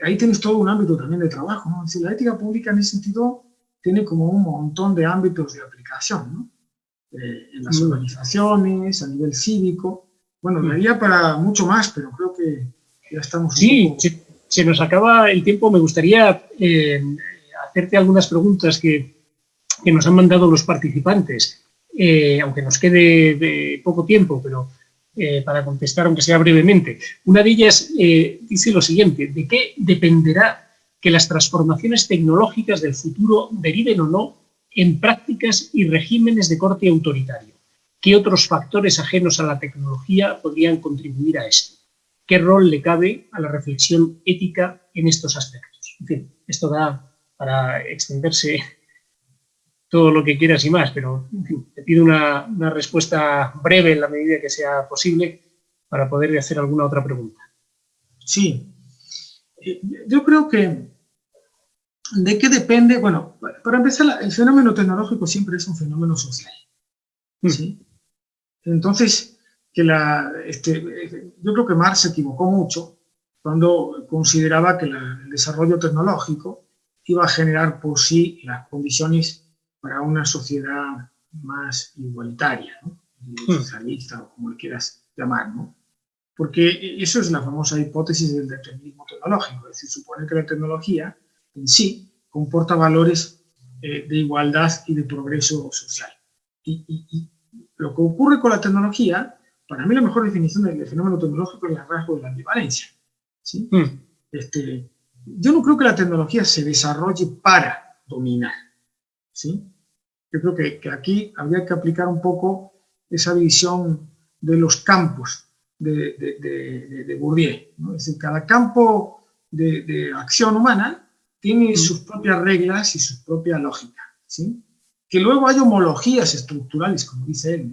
ahí tienes todo un ámbito también de trabajo, ¿no? Es decir, la ética pública en ese sentido tiene como un montón de ámbitos de aplicación, ¿no? Eh, en las organizaciones, a nivel cívico. Bueno, daría para mucho más, pero creo que ya estamos...
Sí, se, nos acaba el tiempo. Me gustaría eh, hacerte algunas preguntas que, que, nos han mandado los participantes, eh, aunque nos quede de poco tiempo, pero para contestar, aunque sea brevemente. Una de ellas dice lo siguiente, ¿de qué dependerá que las transformaciones tecnológicas del futuro deriven o no en prácticas y regímenes de corte autoritario. ¿Qué otros factores ajenos a la tecnología podrían contribuir a esto? ¿Qué rol le cabe a la reflexión ética en estos aspectos? En fin, esto da para extenderse todo lo que quieras y más, pero te pido una, una respuesta breve en la medida que sea posible para poder hacer alguna otra pregunta.
Sí, eh, yo creo que ¿De qué depende? Bueno, para empezar, el fenómeno tecnológico siempre es un fenómeno social. Mm. ¿sí? Entonces, que la, este, yo creo que Marx se equivocó mucho cuando consideraba que el desarrollo tecnológico iba a generar por sí las condiciones para una sociedad más igualitaria, ¿no? Socialista o como le quieras llamar, ¿no? Porque eso es la famosa hipótesis del determinismo tecnológico, es decir, supone que la tecnología en sí comporta valores eh, de igualdad y de progreso social. Y, lo que ocurre con la tecnología, para mí la mejor definición del, fenómeno tecnológico es el rasgo de la ambivalencia. ¿sí? Mm. Este, yo no creo que la tecnología se desarrolle para dominar. ¿sí? Yo creo que, que aquí habría que aplicar un poco esa visión de los campos de, de, de, Bourdieu. ¿no? Es decir, cada campo de, acción humana tiene sus propias reglas y su propia lógica, ¿sí? Que luego hay homologías estructurales, como dice él,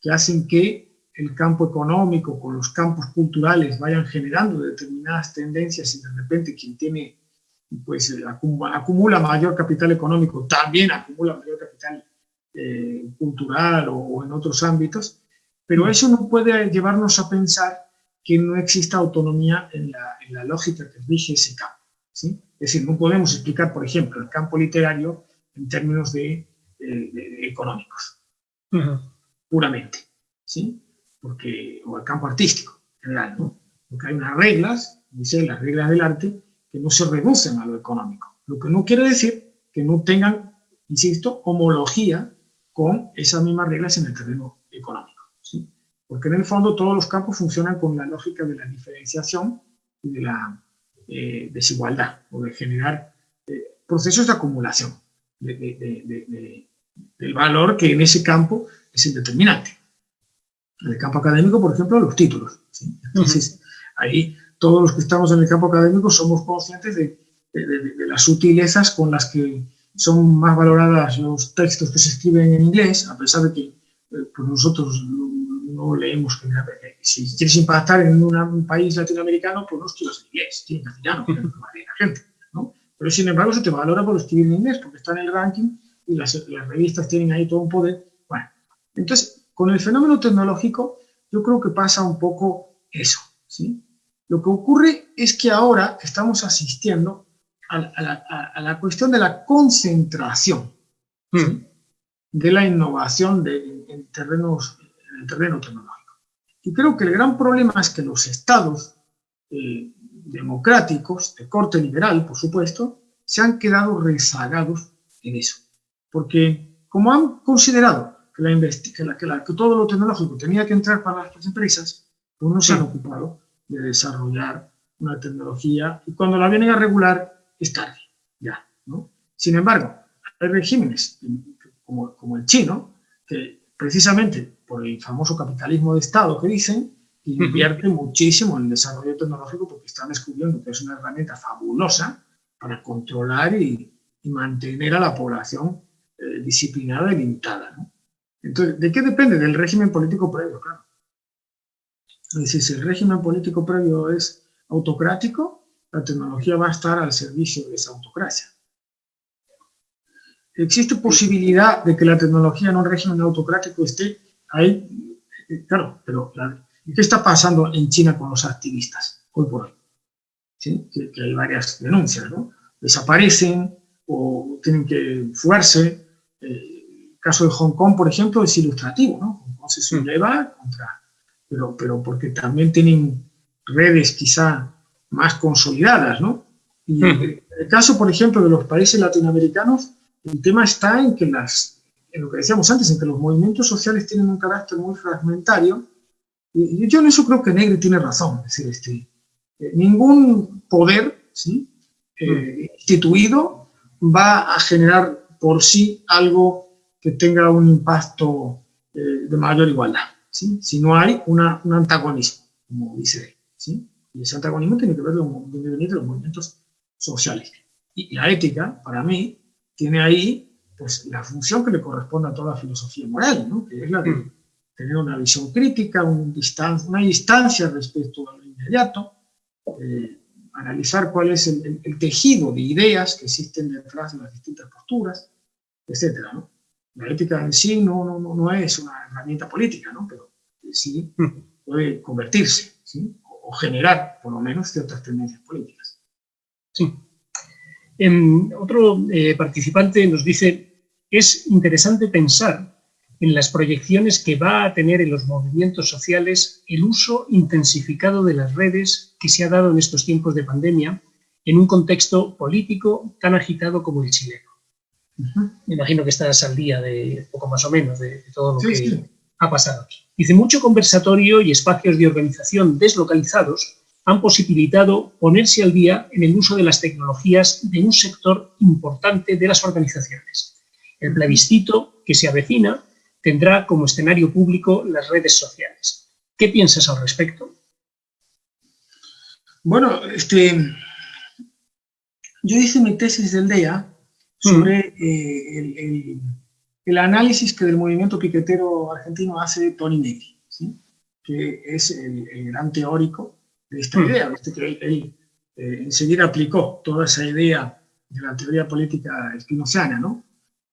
que hacen que el campo económico con los campos culturales vayan generando determinadas tendencias y de repente quien tiene, pues eh, acumula, mayor capital económico, también acumula mayor capital eh, cultural o, en otros ámbitos, pero eso no puede llevarnos a pensar que no exista autonomía en la, en la lógica que rige ese campo, ¿sí? Es decir, no podemos explicar, por ejemplo, el campo literario en términos de, económicos, puramente, ¿sí? Porque, o el campo artístico, en general, ¿no? Porque hay unas reglas, dice las reglas del arte, que no se reducen a lo económico. Lo que no quiere decir que no tengan, insisto, homología con esas mismas reglas en el terreno económico, ¿sí? Porque en el fondo todos los campos funcionan con la lógica de la diferenciación y de la eh, desigualdad o de generar eh, procesos de acumulación del valor que en ese campo es el determinante. En el campo académico, por ejemplo, los títulos. Entonces, ahí todos los que estamos en el campo académico somos conscientes de, las sutilezas con las que son más valoradas los textos que se escriben en inglés, a pesar de que eh, pues nosotros no leemos si quieres impactar en un país latinoamericano, pues no escribas en inglés, en castellano, que la gente, ¿no? Pero sin embargo se te valora por escribir en inglés, porque está en el ranking y las, las revistas tienen ahí todo un poder. Bueno, entonces, con el fenómeno tecnológico, yo creo que pasa un poco eso, ¿sí? Lo que ocurre es que ahora estamos asistiendo a, la, a la, cuestión de la concentración, hmm. de la innovación de, en terrenos el terreno tecnológico. Y creo que el gran problema es que los estados eh, democráticos, de corte liberal, por supuesto, se han quedado rezagados en eso. Porque como han considerado que, la que, todo lo tecnológico tenía que entrar para las empresas, pues no se han ocupado de desarrollar una tecnología y cuando la vienen a regular es tarde, ya. ¿no? Sin embargo, hay regímenes como, como el chino que precisamente por el famoso capitalismo de Estado que dicen, invierte muchísimo en el desarrollo tecnológico porque están descubriendo que es una herramienta fabulosa para controlar y, mantener a la población eh, disciplinada y limitada. Entonces, ¿de qué depende? Del régimen político previo, claro. Es decir, si el régimen político previo es autocrático, la tecnología va a estar al servicio de esa autocracia. ¿Existe posibilidad de que la tecnología en un régimen autocrático esté ahí? Claro, pero ¿qué está pasando en China con los activistas hoy por hoy? que, hay varias denuncias, ¿no? Desaparecen o tienen que fugarse. Eh, caso de Hong Kong, por ejemplo, es ilustrativo, ¿no? Hong Kong se subleva contra... Pero, pero porque también tienen redes quizá más consolidadas, ¿no? Y en el caso, por ejemplo, de los países latinoamericanos, el tema está en que las, en lo que decíamos antes, en que los movimientos sociales tienen un carácter muy fragmentario, y yo en eso creo que Negri tiene razón, es decir, este, eh, ningún poder ¿sí? Eh, instituido va a generar por sí algo que tenga un impacto eh, de mayor igualdad, ¿sí? si no hay una, un antagonismo, como dice él. ¿sí? Y ese antagonismo tiene que ver con de los movimientos sociales. Y la ética, para mí, tiene ahí pues, la función que le corresponde a toda filosofía moral, ¿no? que es la de mm. tener una visión crítica, un distancia, una distancia respecto a lo inmediato, eh, analizar cuál es el, tejido de ideas que existen detrás de las distintas posturas, etc. ¿no? La ética en sí no, no, no, es una herramienta política, ¿no? pero sí puede convertirse ¿sí? o generar, por lo menos, ciertas tendencias políticas.
Sí. En, otro eh, participante nos dice, es interesante pensar en las proyecciones que va a tener en los movimientos sociales el uso intensificado de las redes que se ha dado en estos tiempos de pandemia en un contexto político tan agitado como el chileno. Me imagino que estás al día de poco más o menos de, todo lo que ha pasado aquí. Dice, mucho conversatorio y espacios de organización deslocalizados han posibilitado ponerse al día en el uso de las tecnologías de un sector importante de las organizaciones. El plebiscito que se avecina tendrá como escenario público las redes sociales. ¿Qué piensas al respecto?
Bueno, este, yo hice mi tesis del DEA sobre eh, el, análisis que del movimiento piquetero argentino hace Tony Negri, que es el, gran teórico de esta idea, que él, eh, enseguida aplicó toda esa idea de la teoría política espinociana, ¿no?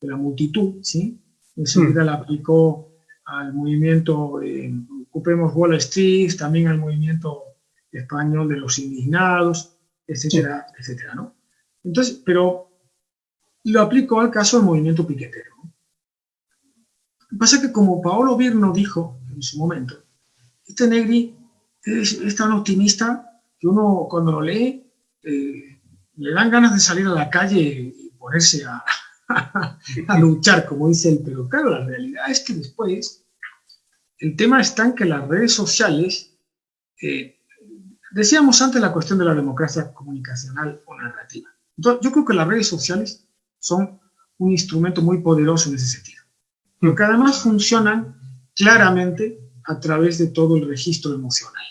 de la multitud, ¿sí? enseguida la aplicó al movimiento eh, Ocupemos Wall Street, también al movimiento español de los indignados, etcétera, etcétera, ¿no? Entonces, pero lo aplicó al caso del movimiento piquetero. Lo que pasa es que como Paolo Virno dijo en su momento, este Negri es, tan optimista que uno cuando lo lee eh, le dan ganas de salir a la calle y ponerse a, a luchar, como dice él, pero claro, la realidad es que después el tema está en que las redes sociales, eh, decíamos antes la cuestión de la democracia comunicacional o narrativa. yo creo que las redes sociales son un instrumento muy poderoso en ese sentido, pero que además funcionan claramente a través de todo el registro emocional.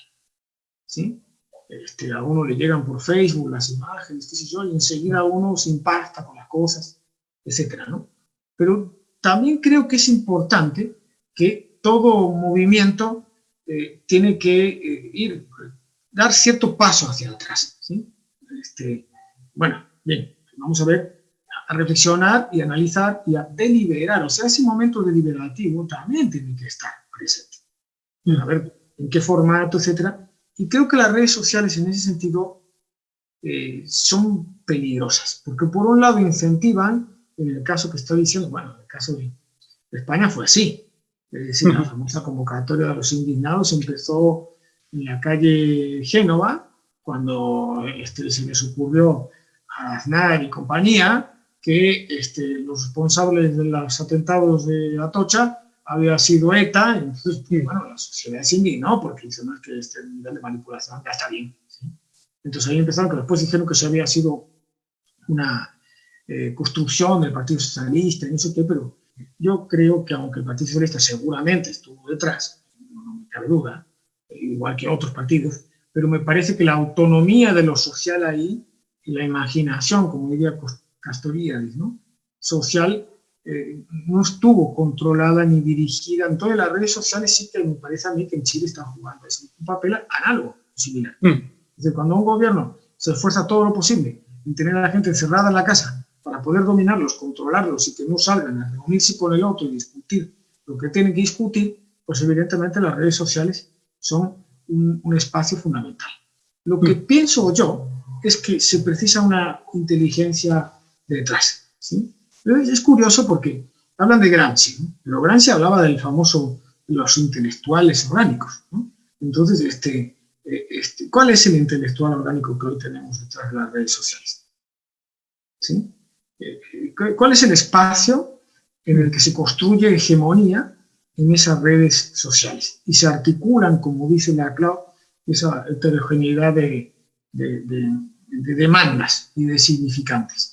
¿sí? Este, a uno le llegan por Facebook las imágenes, qué sé yo, y enseguida uno se impacta con las cosas etcétera, ¿no? Pero también creo que es importante que todo movimiento eh, tiene que eh, ir, dar cierto paso hacia atrás, ¿sí? Este, bueno, bien, vamos a ver, a reflexionar y analizar y a deliberar, o sea, ese momento deliberativo también tiene que estar presente. A ver en qué formato, etcétera. Y creo que las redes sociales en ese sentido eh, son peligrosas, porque por un lado incentivan en el caso que estoy diciendo, bueno, en el caso de, España fue así. Es decir, la famosa convocatoria de los indignados empezó en la calle Génova, cuando este, se les ocurrió a Aznar y compañía que este, los responsables de los atentados de Atocha había sido ETA, entonces, bueno, la sociedad se indignó porque dice, no, que este nivel de manipulación ya está bien. Entonces ahí empezaron, que después dijeron que se había sido una, eh, construcción del Partido Socialista y no sé qué, pero yo creo que aunque el Partido Socialista seguramente estuvo detrás, no me cabe duda, igual que otros partidos, pero me parece que la autonomía de lo social ahí y la imaginación, como diría Castoriadis, ¿no? social, eh, no estuvo controlada ni dirigida. Entonces las redes sociales sí que me parece a mí que en Chile están jugando un papel análogo, similar. Mm. cuando un gobierno se esfuerza todo lo posible en tener a la gente encerrada en la casa para poder dominarlos, controlarlos y que no salgan a reunirse con el otro y discutir lo que tienen que discutir, pues evidentemente las redes sociales son un, espacio fundamental. Lo que mm. pienso yo es que se precisa una inteligencia detrás. ¿sí? Es curioso porque hablan de Gramsci, pero Gramsci hablaba del famoso, los intelectuales orgánicos. Entonces, este, eh, este, ¿cuál es el intelectual orgánico que hoy tenemos detrás de las redes sociales? Eh, eh, ¿Cuál es el espacio en el que se construye hegemonía en esas redes sociales? Y se articulan, como dice la Cloud, esa heterogeneidad de, demandas y de significantes.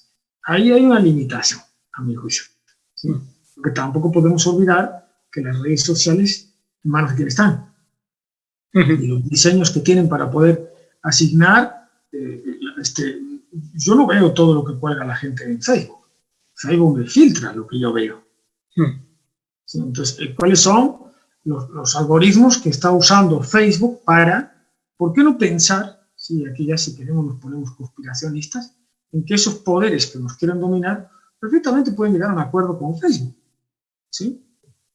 Ahí hay una limitación, a mi juicio. Porque tampoco podemos olvidar que las redes sociales, en manos de quién están. Y los diseños que tienen para poder asignar, eh, este, yo no veo todo lo que cuelga la gente en Facebook. Facebook me filtra lo que yo veo. Entonces, eh, ¿cuáles son los, los algoritmos que está usando Facebook para ¿Por qué no pensar, si aquí ya si queremos nos ponemos conspiracionistas, en que esos poderes que nos quieren dominar perfectamente pueden llegar a un acuerdo con Facebook? ¿sí?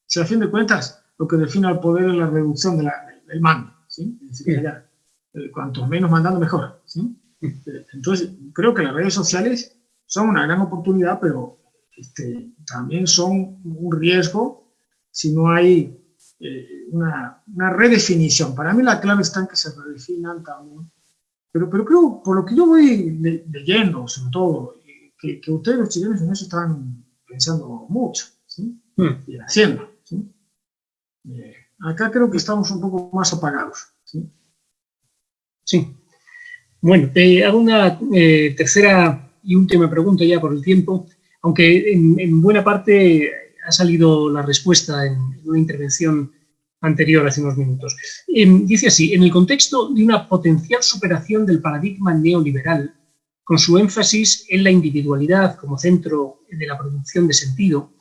Si a fin de cuentas lo que define al poder es la reducción del mando, ¿sí? es decir, ya, eh, cuanto menos mandando mejor. ¿sí? Eh, entonces, creo que las redes sociales son una gran oportunidad, pero este, también son un riesgo si no hay eh, una, redefinición. Para mí la clave está en que se redefinan también. Pero, pero creo, por lo que yo voy leyendo, sobre todo, que, ustedes los chilenos en eso están pensando mucho hmm. y haciendo. Eh, acá creo que estamos un poco más apagados.
Sí. Bueno, te hago una eh, tercera y última pregunta ya por el tiempo, aunque en buena parte ha salido la respuesta en una intervención anterior hace unos minutos. Em, dice así, en el contexto de una potencial superación del paradigma neoliberal, con su énfasis en la individualidad como centro de la producción de sentido,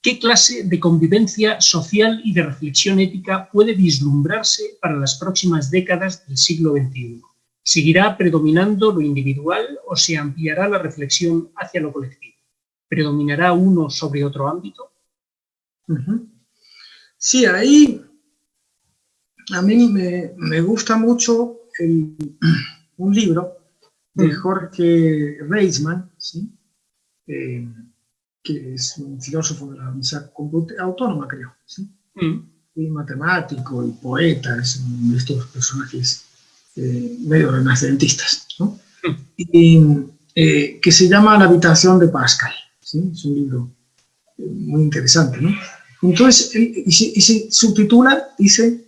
¿qué clase de convivencia social y de reflexión ética puede vislumbrarse para las próximas décadas del siglo XXI? ¿Seguirá predominando lo individual o se ampliará la reflexión hacia lo colectivo? ¿Predominará uno sobre otro ámbito?
Sí, ahí a mí me, gusta mucho un libro de mm. Jorge Reisman, eh, que es un filósofo de la Universidad Autónoma, creo, mm. y matemático y poeta, es uno de estos personajes eh, medio renacentistas, mm. y, eh, que se llama La habitación de Pascal. Es un libro muy interesante, ¿no? Entonces, y se, subtitula, dice,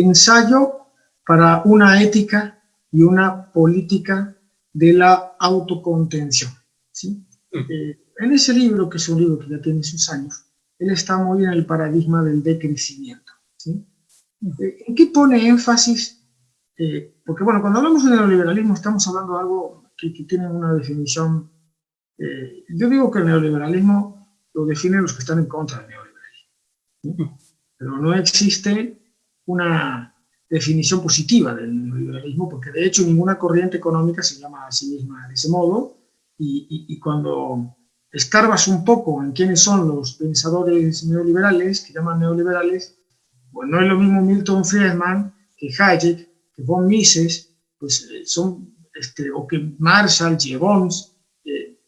ensayo para una ética y una política de la autocontención. ¿sí? Eh, en ese libro, que es un libro que ya tiene sus años, él está muy en el paradigma del decrecimiento. ¿sí? Eh, ¿En qué pone énfasis? Eh, porque bueno, cuando hablamos de neoliberalismo estamos hablando de algo que, que tiene una definición... yo digo que el neoliberalismo lo definen los que están en contra del neoliberalismo. Pero no existe una definición positiva del neoliberalismo, porque de hecho ninguna corriente económica se llama a sí misma de ese modo, y, cuando escarbas un poco en quiénes son los pensadores neoliberales, que llaman neoliberales, pues no es lo mismo Milton Friedman que Hayek, que von Mises, pues eh, son, este, o que Marshall, Gibbons, eh,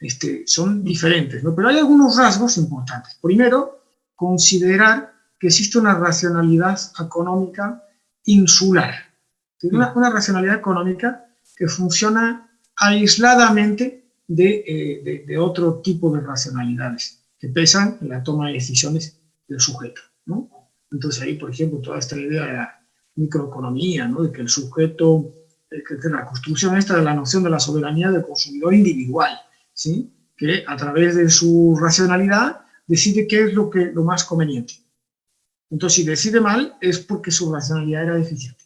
este, son diferentes, ¿no? Pero hay algunos rasgos importantes. Primero, considerar que existe una racionalidad económica insular. Una, una racionalidad económica que funciona aisladamente eh, de, otro tipo de racionalidades que pesan en la toma de decisiones del sujeto. ¿no? Entonces ahí, por ejemplo, toda esta idea de la microeconomía, ¿no? de que el sujeto, eh, que la construcción esta de la noción de la soberanía del consumidor individual, ¿sí? que a través de su racionalidad decide qué es lo, que, lo más conveniente. Entonces, si decide mal, es porque su racionalidad era deficiente.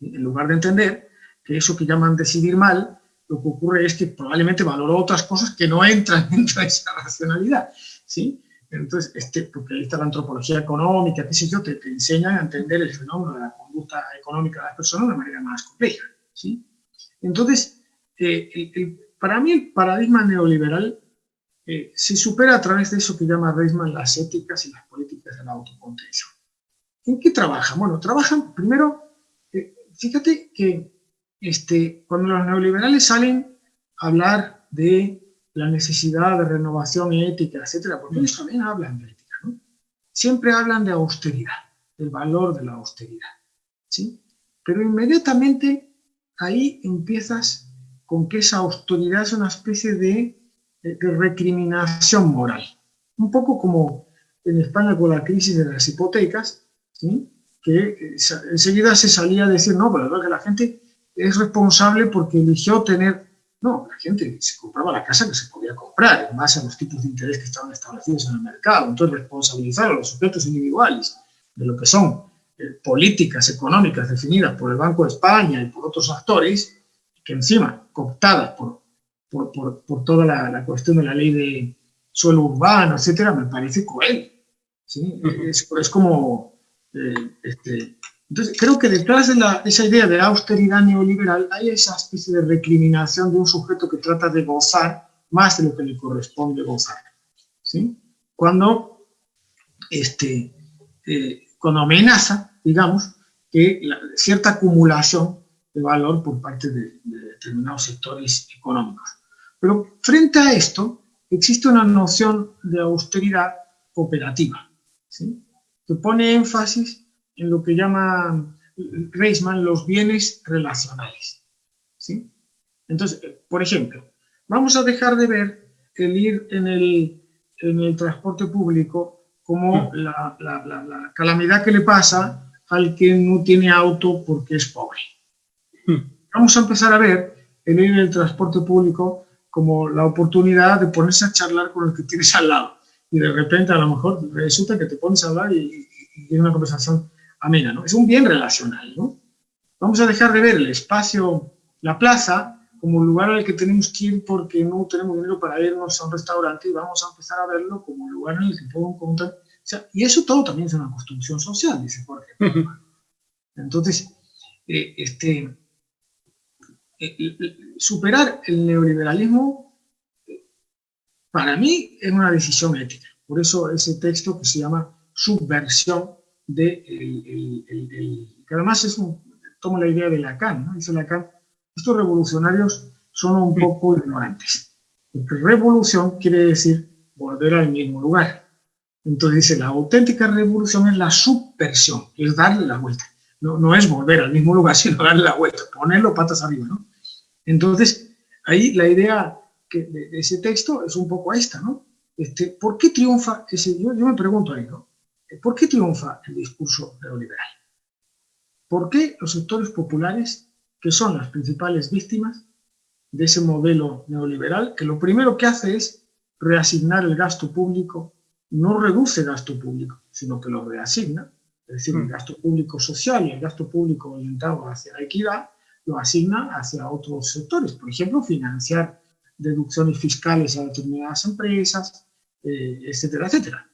En lugar de entender que eso que llaman decidir mal, lo que ocurre es que probablemente valoró otras cosas que no entran dentro de esa racionalidad. ¿sí? Entonces, este, porque ahí está la antropología económica, qué sé yo, te, te enseñan a entender el fenómeno de la conducta económica de las personas de manera más compleja. ¿sí? Entonces, eh, para mí el paradigma neoliberal eh, se supera a través de eso que llama Reisman las éticas y las políticas de la autocontención. ¿En qué trabajan? Bueno, trabajan primero, eh, fíjate que este, cuando los neoliberales salen a hablar de la necesidad de renovación ética, etcétera, porque ellos también hablan de ética, ¿no? Siempre hablan de austeridad, del valor de la austeridad, ¿sí? Pero inmediatamente ahí empiezas con que esa austeridad es una especie de, de, recriminación moral. Un poco como en España con la crisis de las hipotecas, ¿sí? que enseguida se salía a decir, no, pero que la gente es responsable porque eligió tener... No, la gente se compraba la casa que se podía comprar en base a los tipos de interés que estaban establecidos en el mercado. Entonces, responsabilizar a los sujetos individuales de lo que son eh, políticas económicas definidas por el Banco de España y por otros actores, que encima, cooptadas por, por, por, por toda la, la, cuestión de la ley de suelo urbano, etcétera, me parece cruel. ¿sí? Es, es como eh, este, entonces, creo que detrás de la, esa idea de austeridad neoliberal hay esa especie de recriminación de un sujeto que trata de gozar más de lo que le corresponde gozar. ¿sí? Cuando, este, eh, cuando amenaza, digamos, que la, cierta acumulación de valor por parte de, de determinados sectores económicos. Pero frente a esto, existe una noción de austeridad cooperativa. ¿sí? que pone énfasis en lo que llama Reisman los bienes relacionales. ¿sí? Entonces, por ejemplo, vamos a dejar de ver el ir en el, en el transporte público como la, la, la, la, calamidad que le pasa al que no tiene auto porque es pobre. Vamos a empezar a ver el ir en el transporte público como la oportunidad de ponerse a charlar con el que tienes al lado y de repente a lo mejor resulta que te pones a hablar y, y, una conversación amena, ¿no? Es un bien relacional, ¿no? Vamos a dejar de ver el espacio, la plaza, como un lugar al que tenemos que ir porque no tenemos dinero para irnos a un restaurante y vamos a empezar a verlo como un lugar en el que puedo encontrar... O sea, y eso todo también es una construcción social, dice Jorge. Entonces, eh, este, superar el neoliberalismo para mí es una decisión ética. Por eso ese texto que se llama Subversión de el, el, el, que además es un, toma la idea de Lacan, ¿no? Dice Lacan, estos revolucionarios son un poco ignorantes. Porque revolución quiere decir volver al mismo lugar. Entonces dice, la auténtica revolución es la subversión, es darle la vuelta. No, no es volver al mismo lugar, sino darle la vuelta, ponerlo patas arriba, ¿no? Entonces, ahí la idea que de, ese texto es un poco esta, ¿no? Este, ¿Por qué triunfa ese? Yo, me pregunto ahí, ¿no? ¿Por qué triunfa el discurso neoliberal? ¿Por qué los sectores populares, que son las principales víctimas de ese modelo neoliberal, que lo primero que hace es reasignar el gasto público, no reduce gasto público, sino que lo reasigna, es decir, el mm. gasto público social y el gasto público orientado hacia la equidad, lo asigna hacia otros sectores, por ejemplo, financiar deducciones fiscales a determinadas empresas, eh, etcétera, etcétera.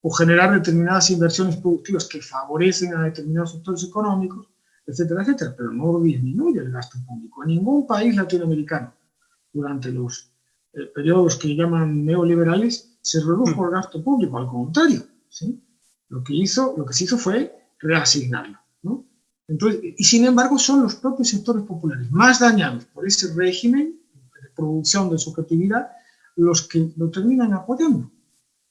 O generar determinadas inversiones productivas que favorecen a determinados sectores económicos, etcétera, etcétera, pero no disminuye el gasto público. En ningún país latinoamericano, durante los eh, periodos que llaman neoliberales, se redujo el gasto público, al contrario. ¿sí? Lo, que hizo, lo que se hizo fue reasignarlo. ¿no? Entonces, y sin embargo son los propios sectores populares más dañados por ese régimen producción de subjetividad los que lo terminan apoyando.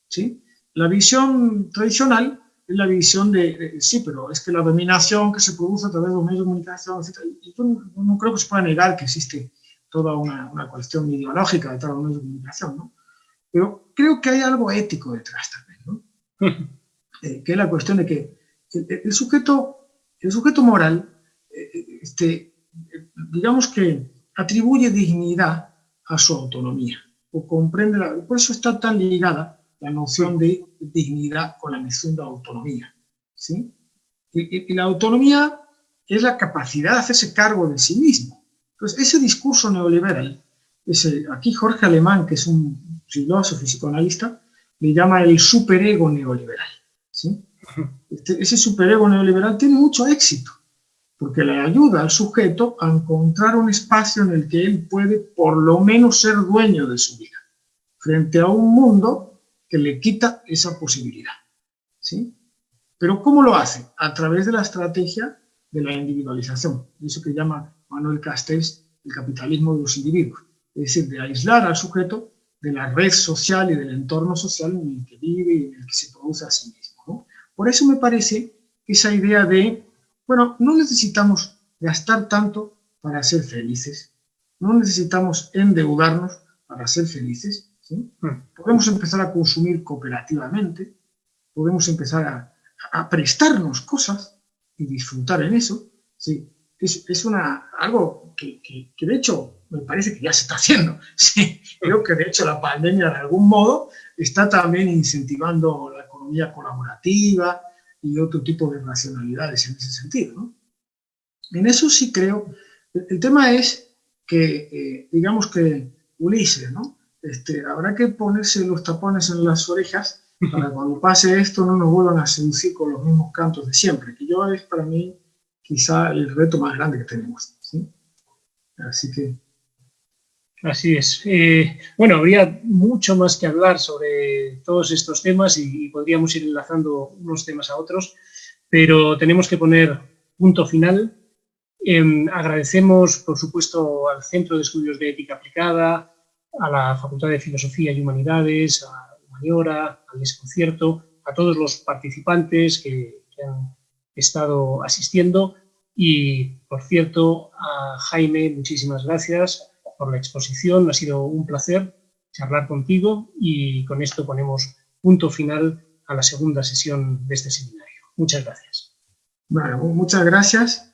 ¿sí? La visión tradicional es la visión de, de, sí, pero es que la dominación que se produce a través de los medios de comunicación, etc. Y yo no, no, creo que se pueda negar que existe toda una, una cuestión ideológica detrás de los medios de comunicación, ¿no? Pero creo que hay algo ético detrás también, ¿no? eh, que es la cuestión de que el, el sujeto, el sujeto moral, eh, este, digamos que atribuye dignidad a su autonomía, o comprende, la, por eso está tan ligada la noción de dignidad con la noción de autonomía. ¿sí? Y, y, la autonomía es la capacidad de hacerse cargo de sí mismo. Entonces, ese discurso neoliberal, ese, aquí Jorge Alemán, que es un filósofo y psicoanalista, le llama el superego neoliberal. ¿Sí? Este, ese superego neoliberal tiene mucho éxito porque le ayuda al sujeto a encontrar un espacio en el que él puede por lo menos ser dueño de su vida, frente a un mundo que le quita esa posibilidad. ¿sí? Pero ¿cómo lo hace? A través de la estrategia de la individualización, eso que llama Manuel Castells, el capitalismo de los individuos, es decir, de aislar al sujeto de la red social y del entorno social en el que vive y en el que se produce a sí mismo. Por eso me parece que esa idea de, bueno, no necesitamos gastar tanto para ser felices, no necesitamos endeudarnos para ser felices, hmm. podemos empezar a consumir cooperativamente, podemos empezar a, a prestarnos cosas y disfrutar en eso, ¿sí? es, es una, algo que, que, de hecho me parece que ya se está haciendo. Sí, creo que de hecho la pandemia de algún modo está también incentivando economía colaborativa y otro tipo de racionalidades en ese sentido. ¿no? En eso sí creo. El, tema es que, eh, digamos que Ulises, ¿no? Este, habrá que ponerse los tapones en las orejas para cuando pase esto no nos vuelvan a seducir con los mismos cantos de siempre, que yo es para mí quizá el reto más grande que tenemos. Así que...
Así es. Eh, bueno, habría mucho más que hablar sobre todos estos temas y, podríamos ir enlazando unos temas a otros, pero tenemos que poner punto final. Em, agradecemos, por supuesto, al Centro de Estudios de Ética Aplicada, a la Facultad de Filosofía y Humanidades, a Humaniora, al Desconcierto, a todos los participantes que, que han estado asistiendo y, por cierto, a Jaime, muchísimas gracias por la exposición. Ha sido un placer charlar contigo y con esto ponemos punto final a la segunda sesión de este seminario. Muchas gracias.
Bueno, muchas gracias,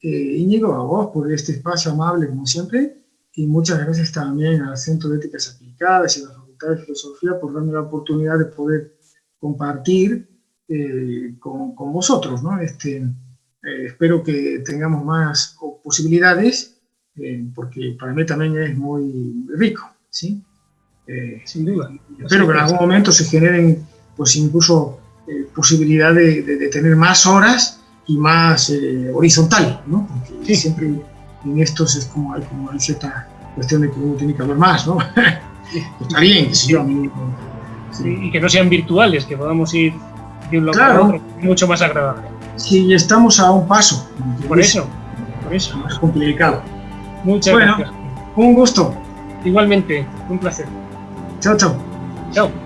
eh, Íñigo, a vos por este espacio amable, como siempre, y muchas gracias también al Centro de Éticas Aplicadas y a la Facultad de Filosofía por darme la oportunidad de poder compartir eh, con, con, vosotros, ¿no? Este, eh, espero que tengamos más posibilidades, eh, porque para mí también es muy rico, ¿sí?
Eh, Sin duda.
Espero que en algún momento se generen, pues incluso, posibilidad de, de, tener más horas y más horizontal, ¿no? Porque siempre en estos es como hay como hay cierta cuestión de que uno tiene que hablar más, ¿no?
Está bien, sí. Y que no sean virtuales, que podamos ir de un lado a otro, mucho más agradable.
Sí, estamos a un paso.
Por eso, por eso.
Es complicado.
Muchas
bueno,
gracias.
Un gusto.
Igualmente, un placer.
Chao, chao.
Chao.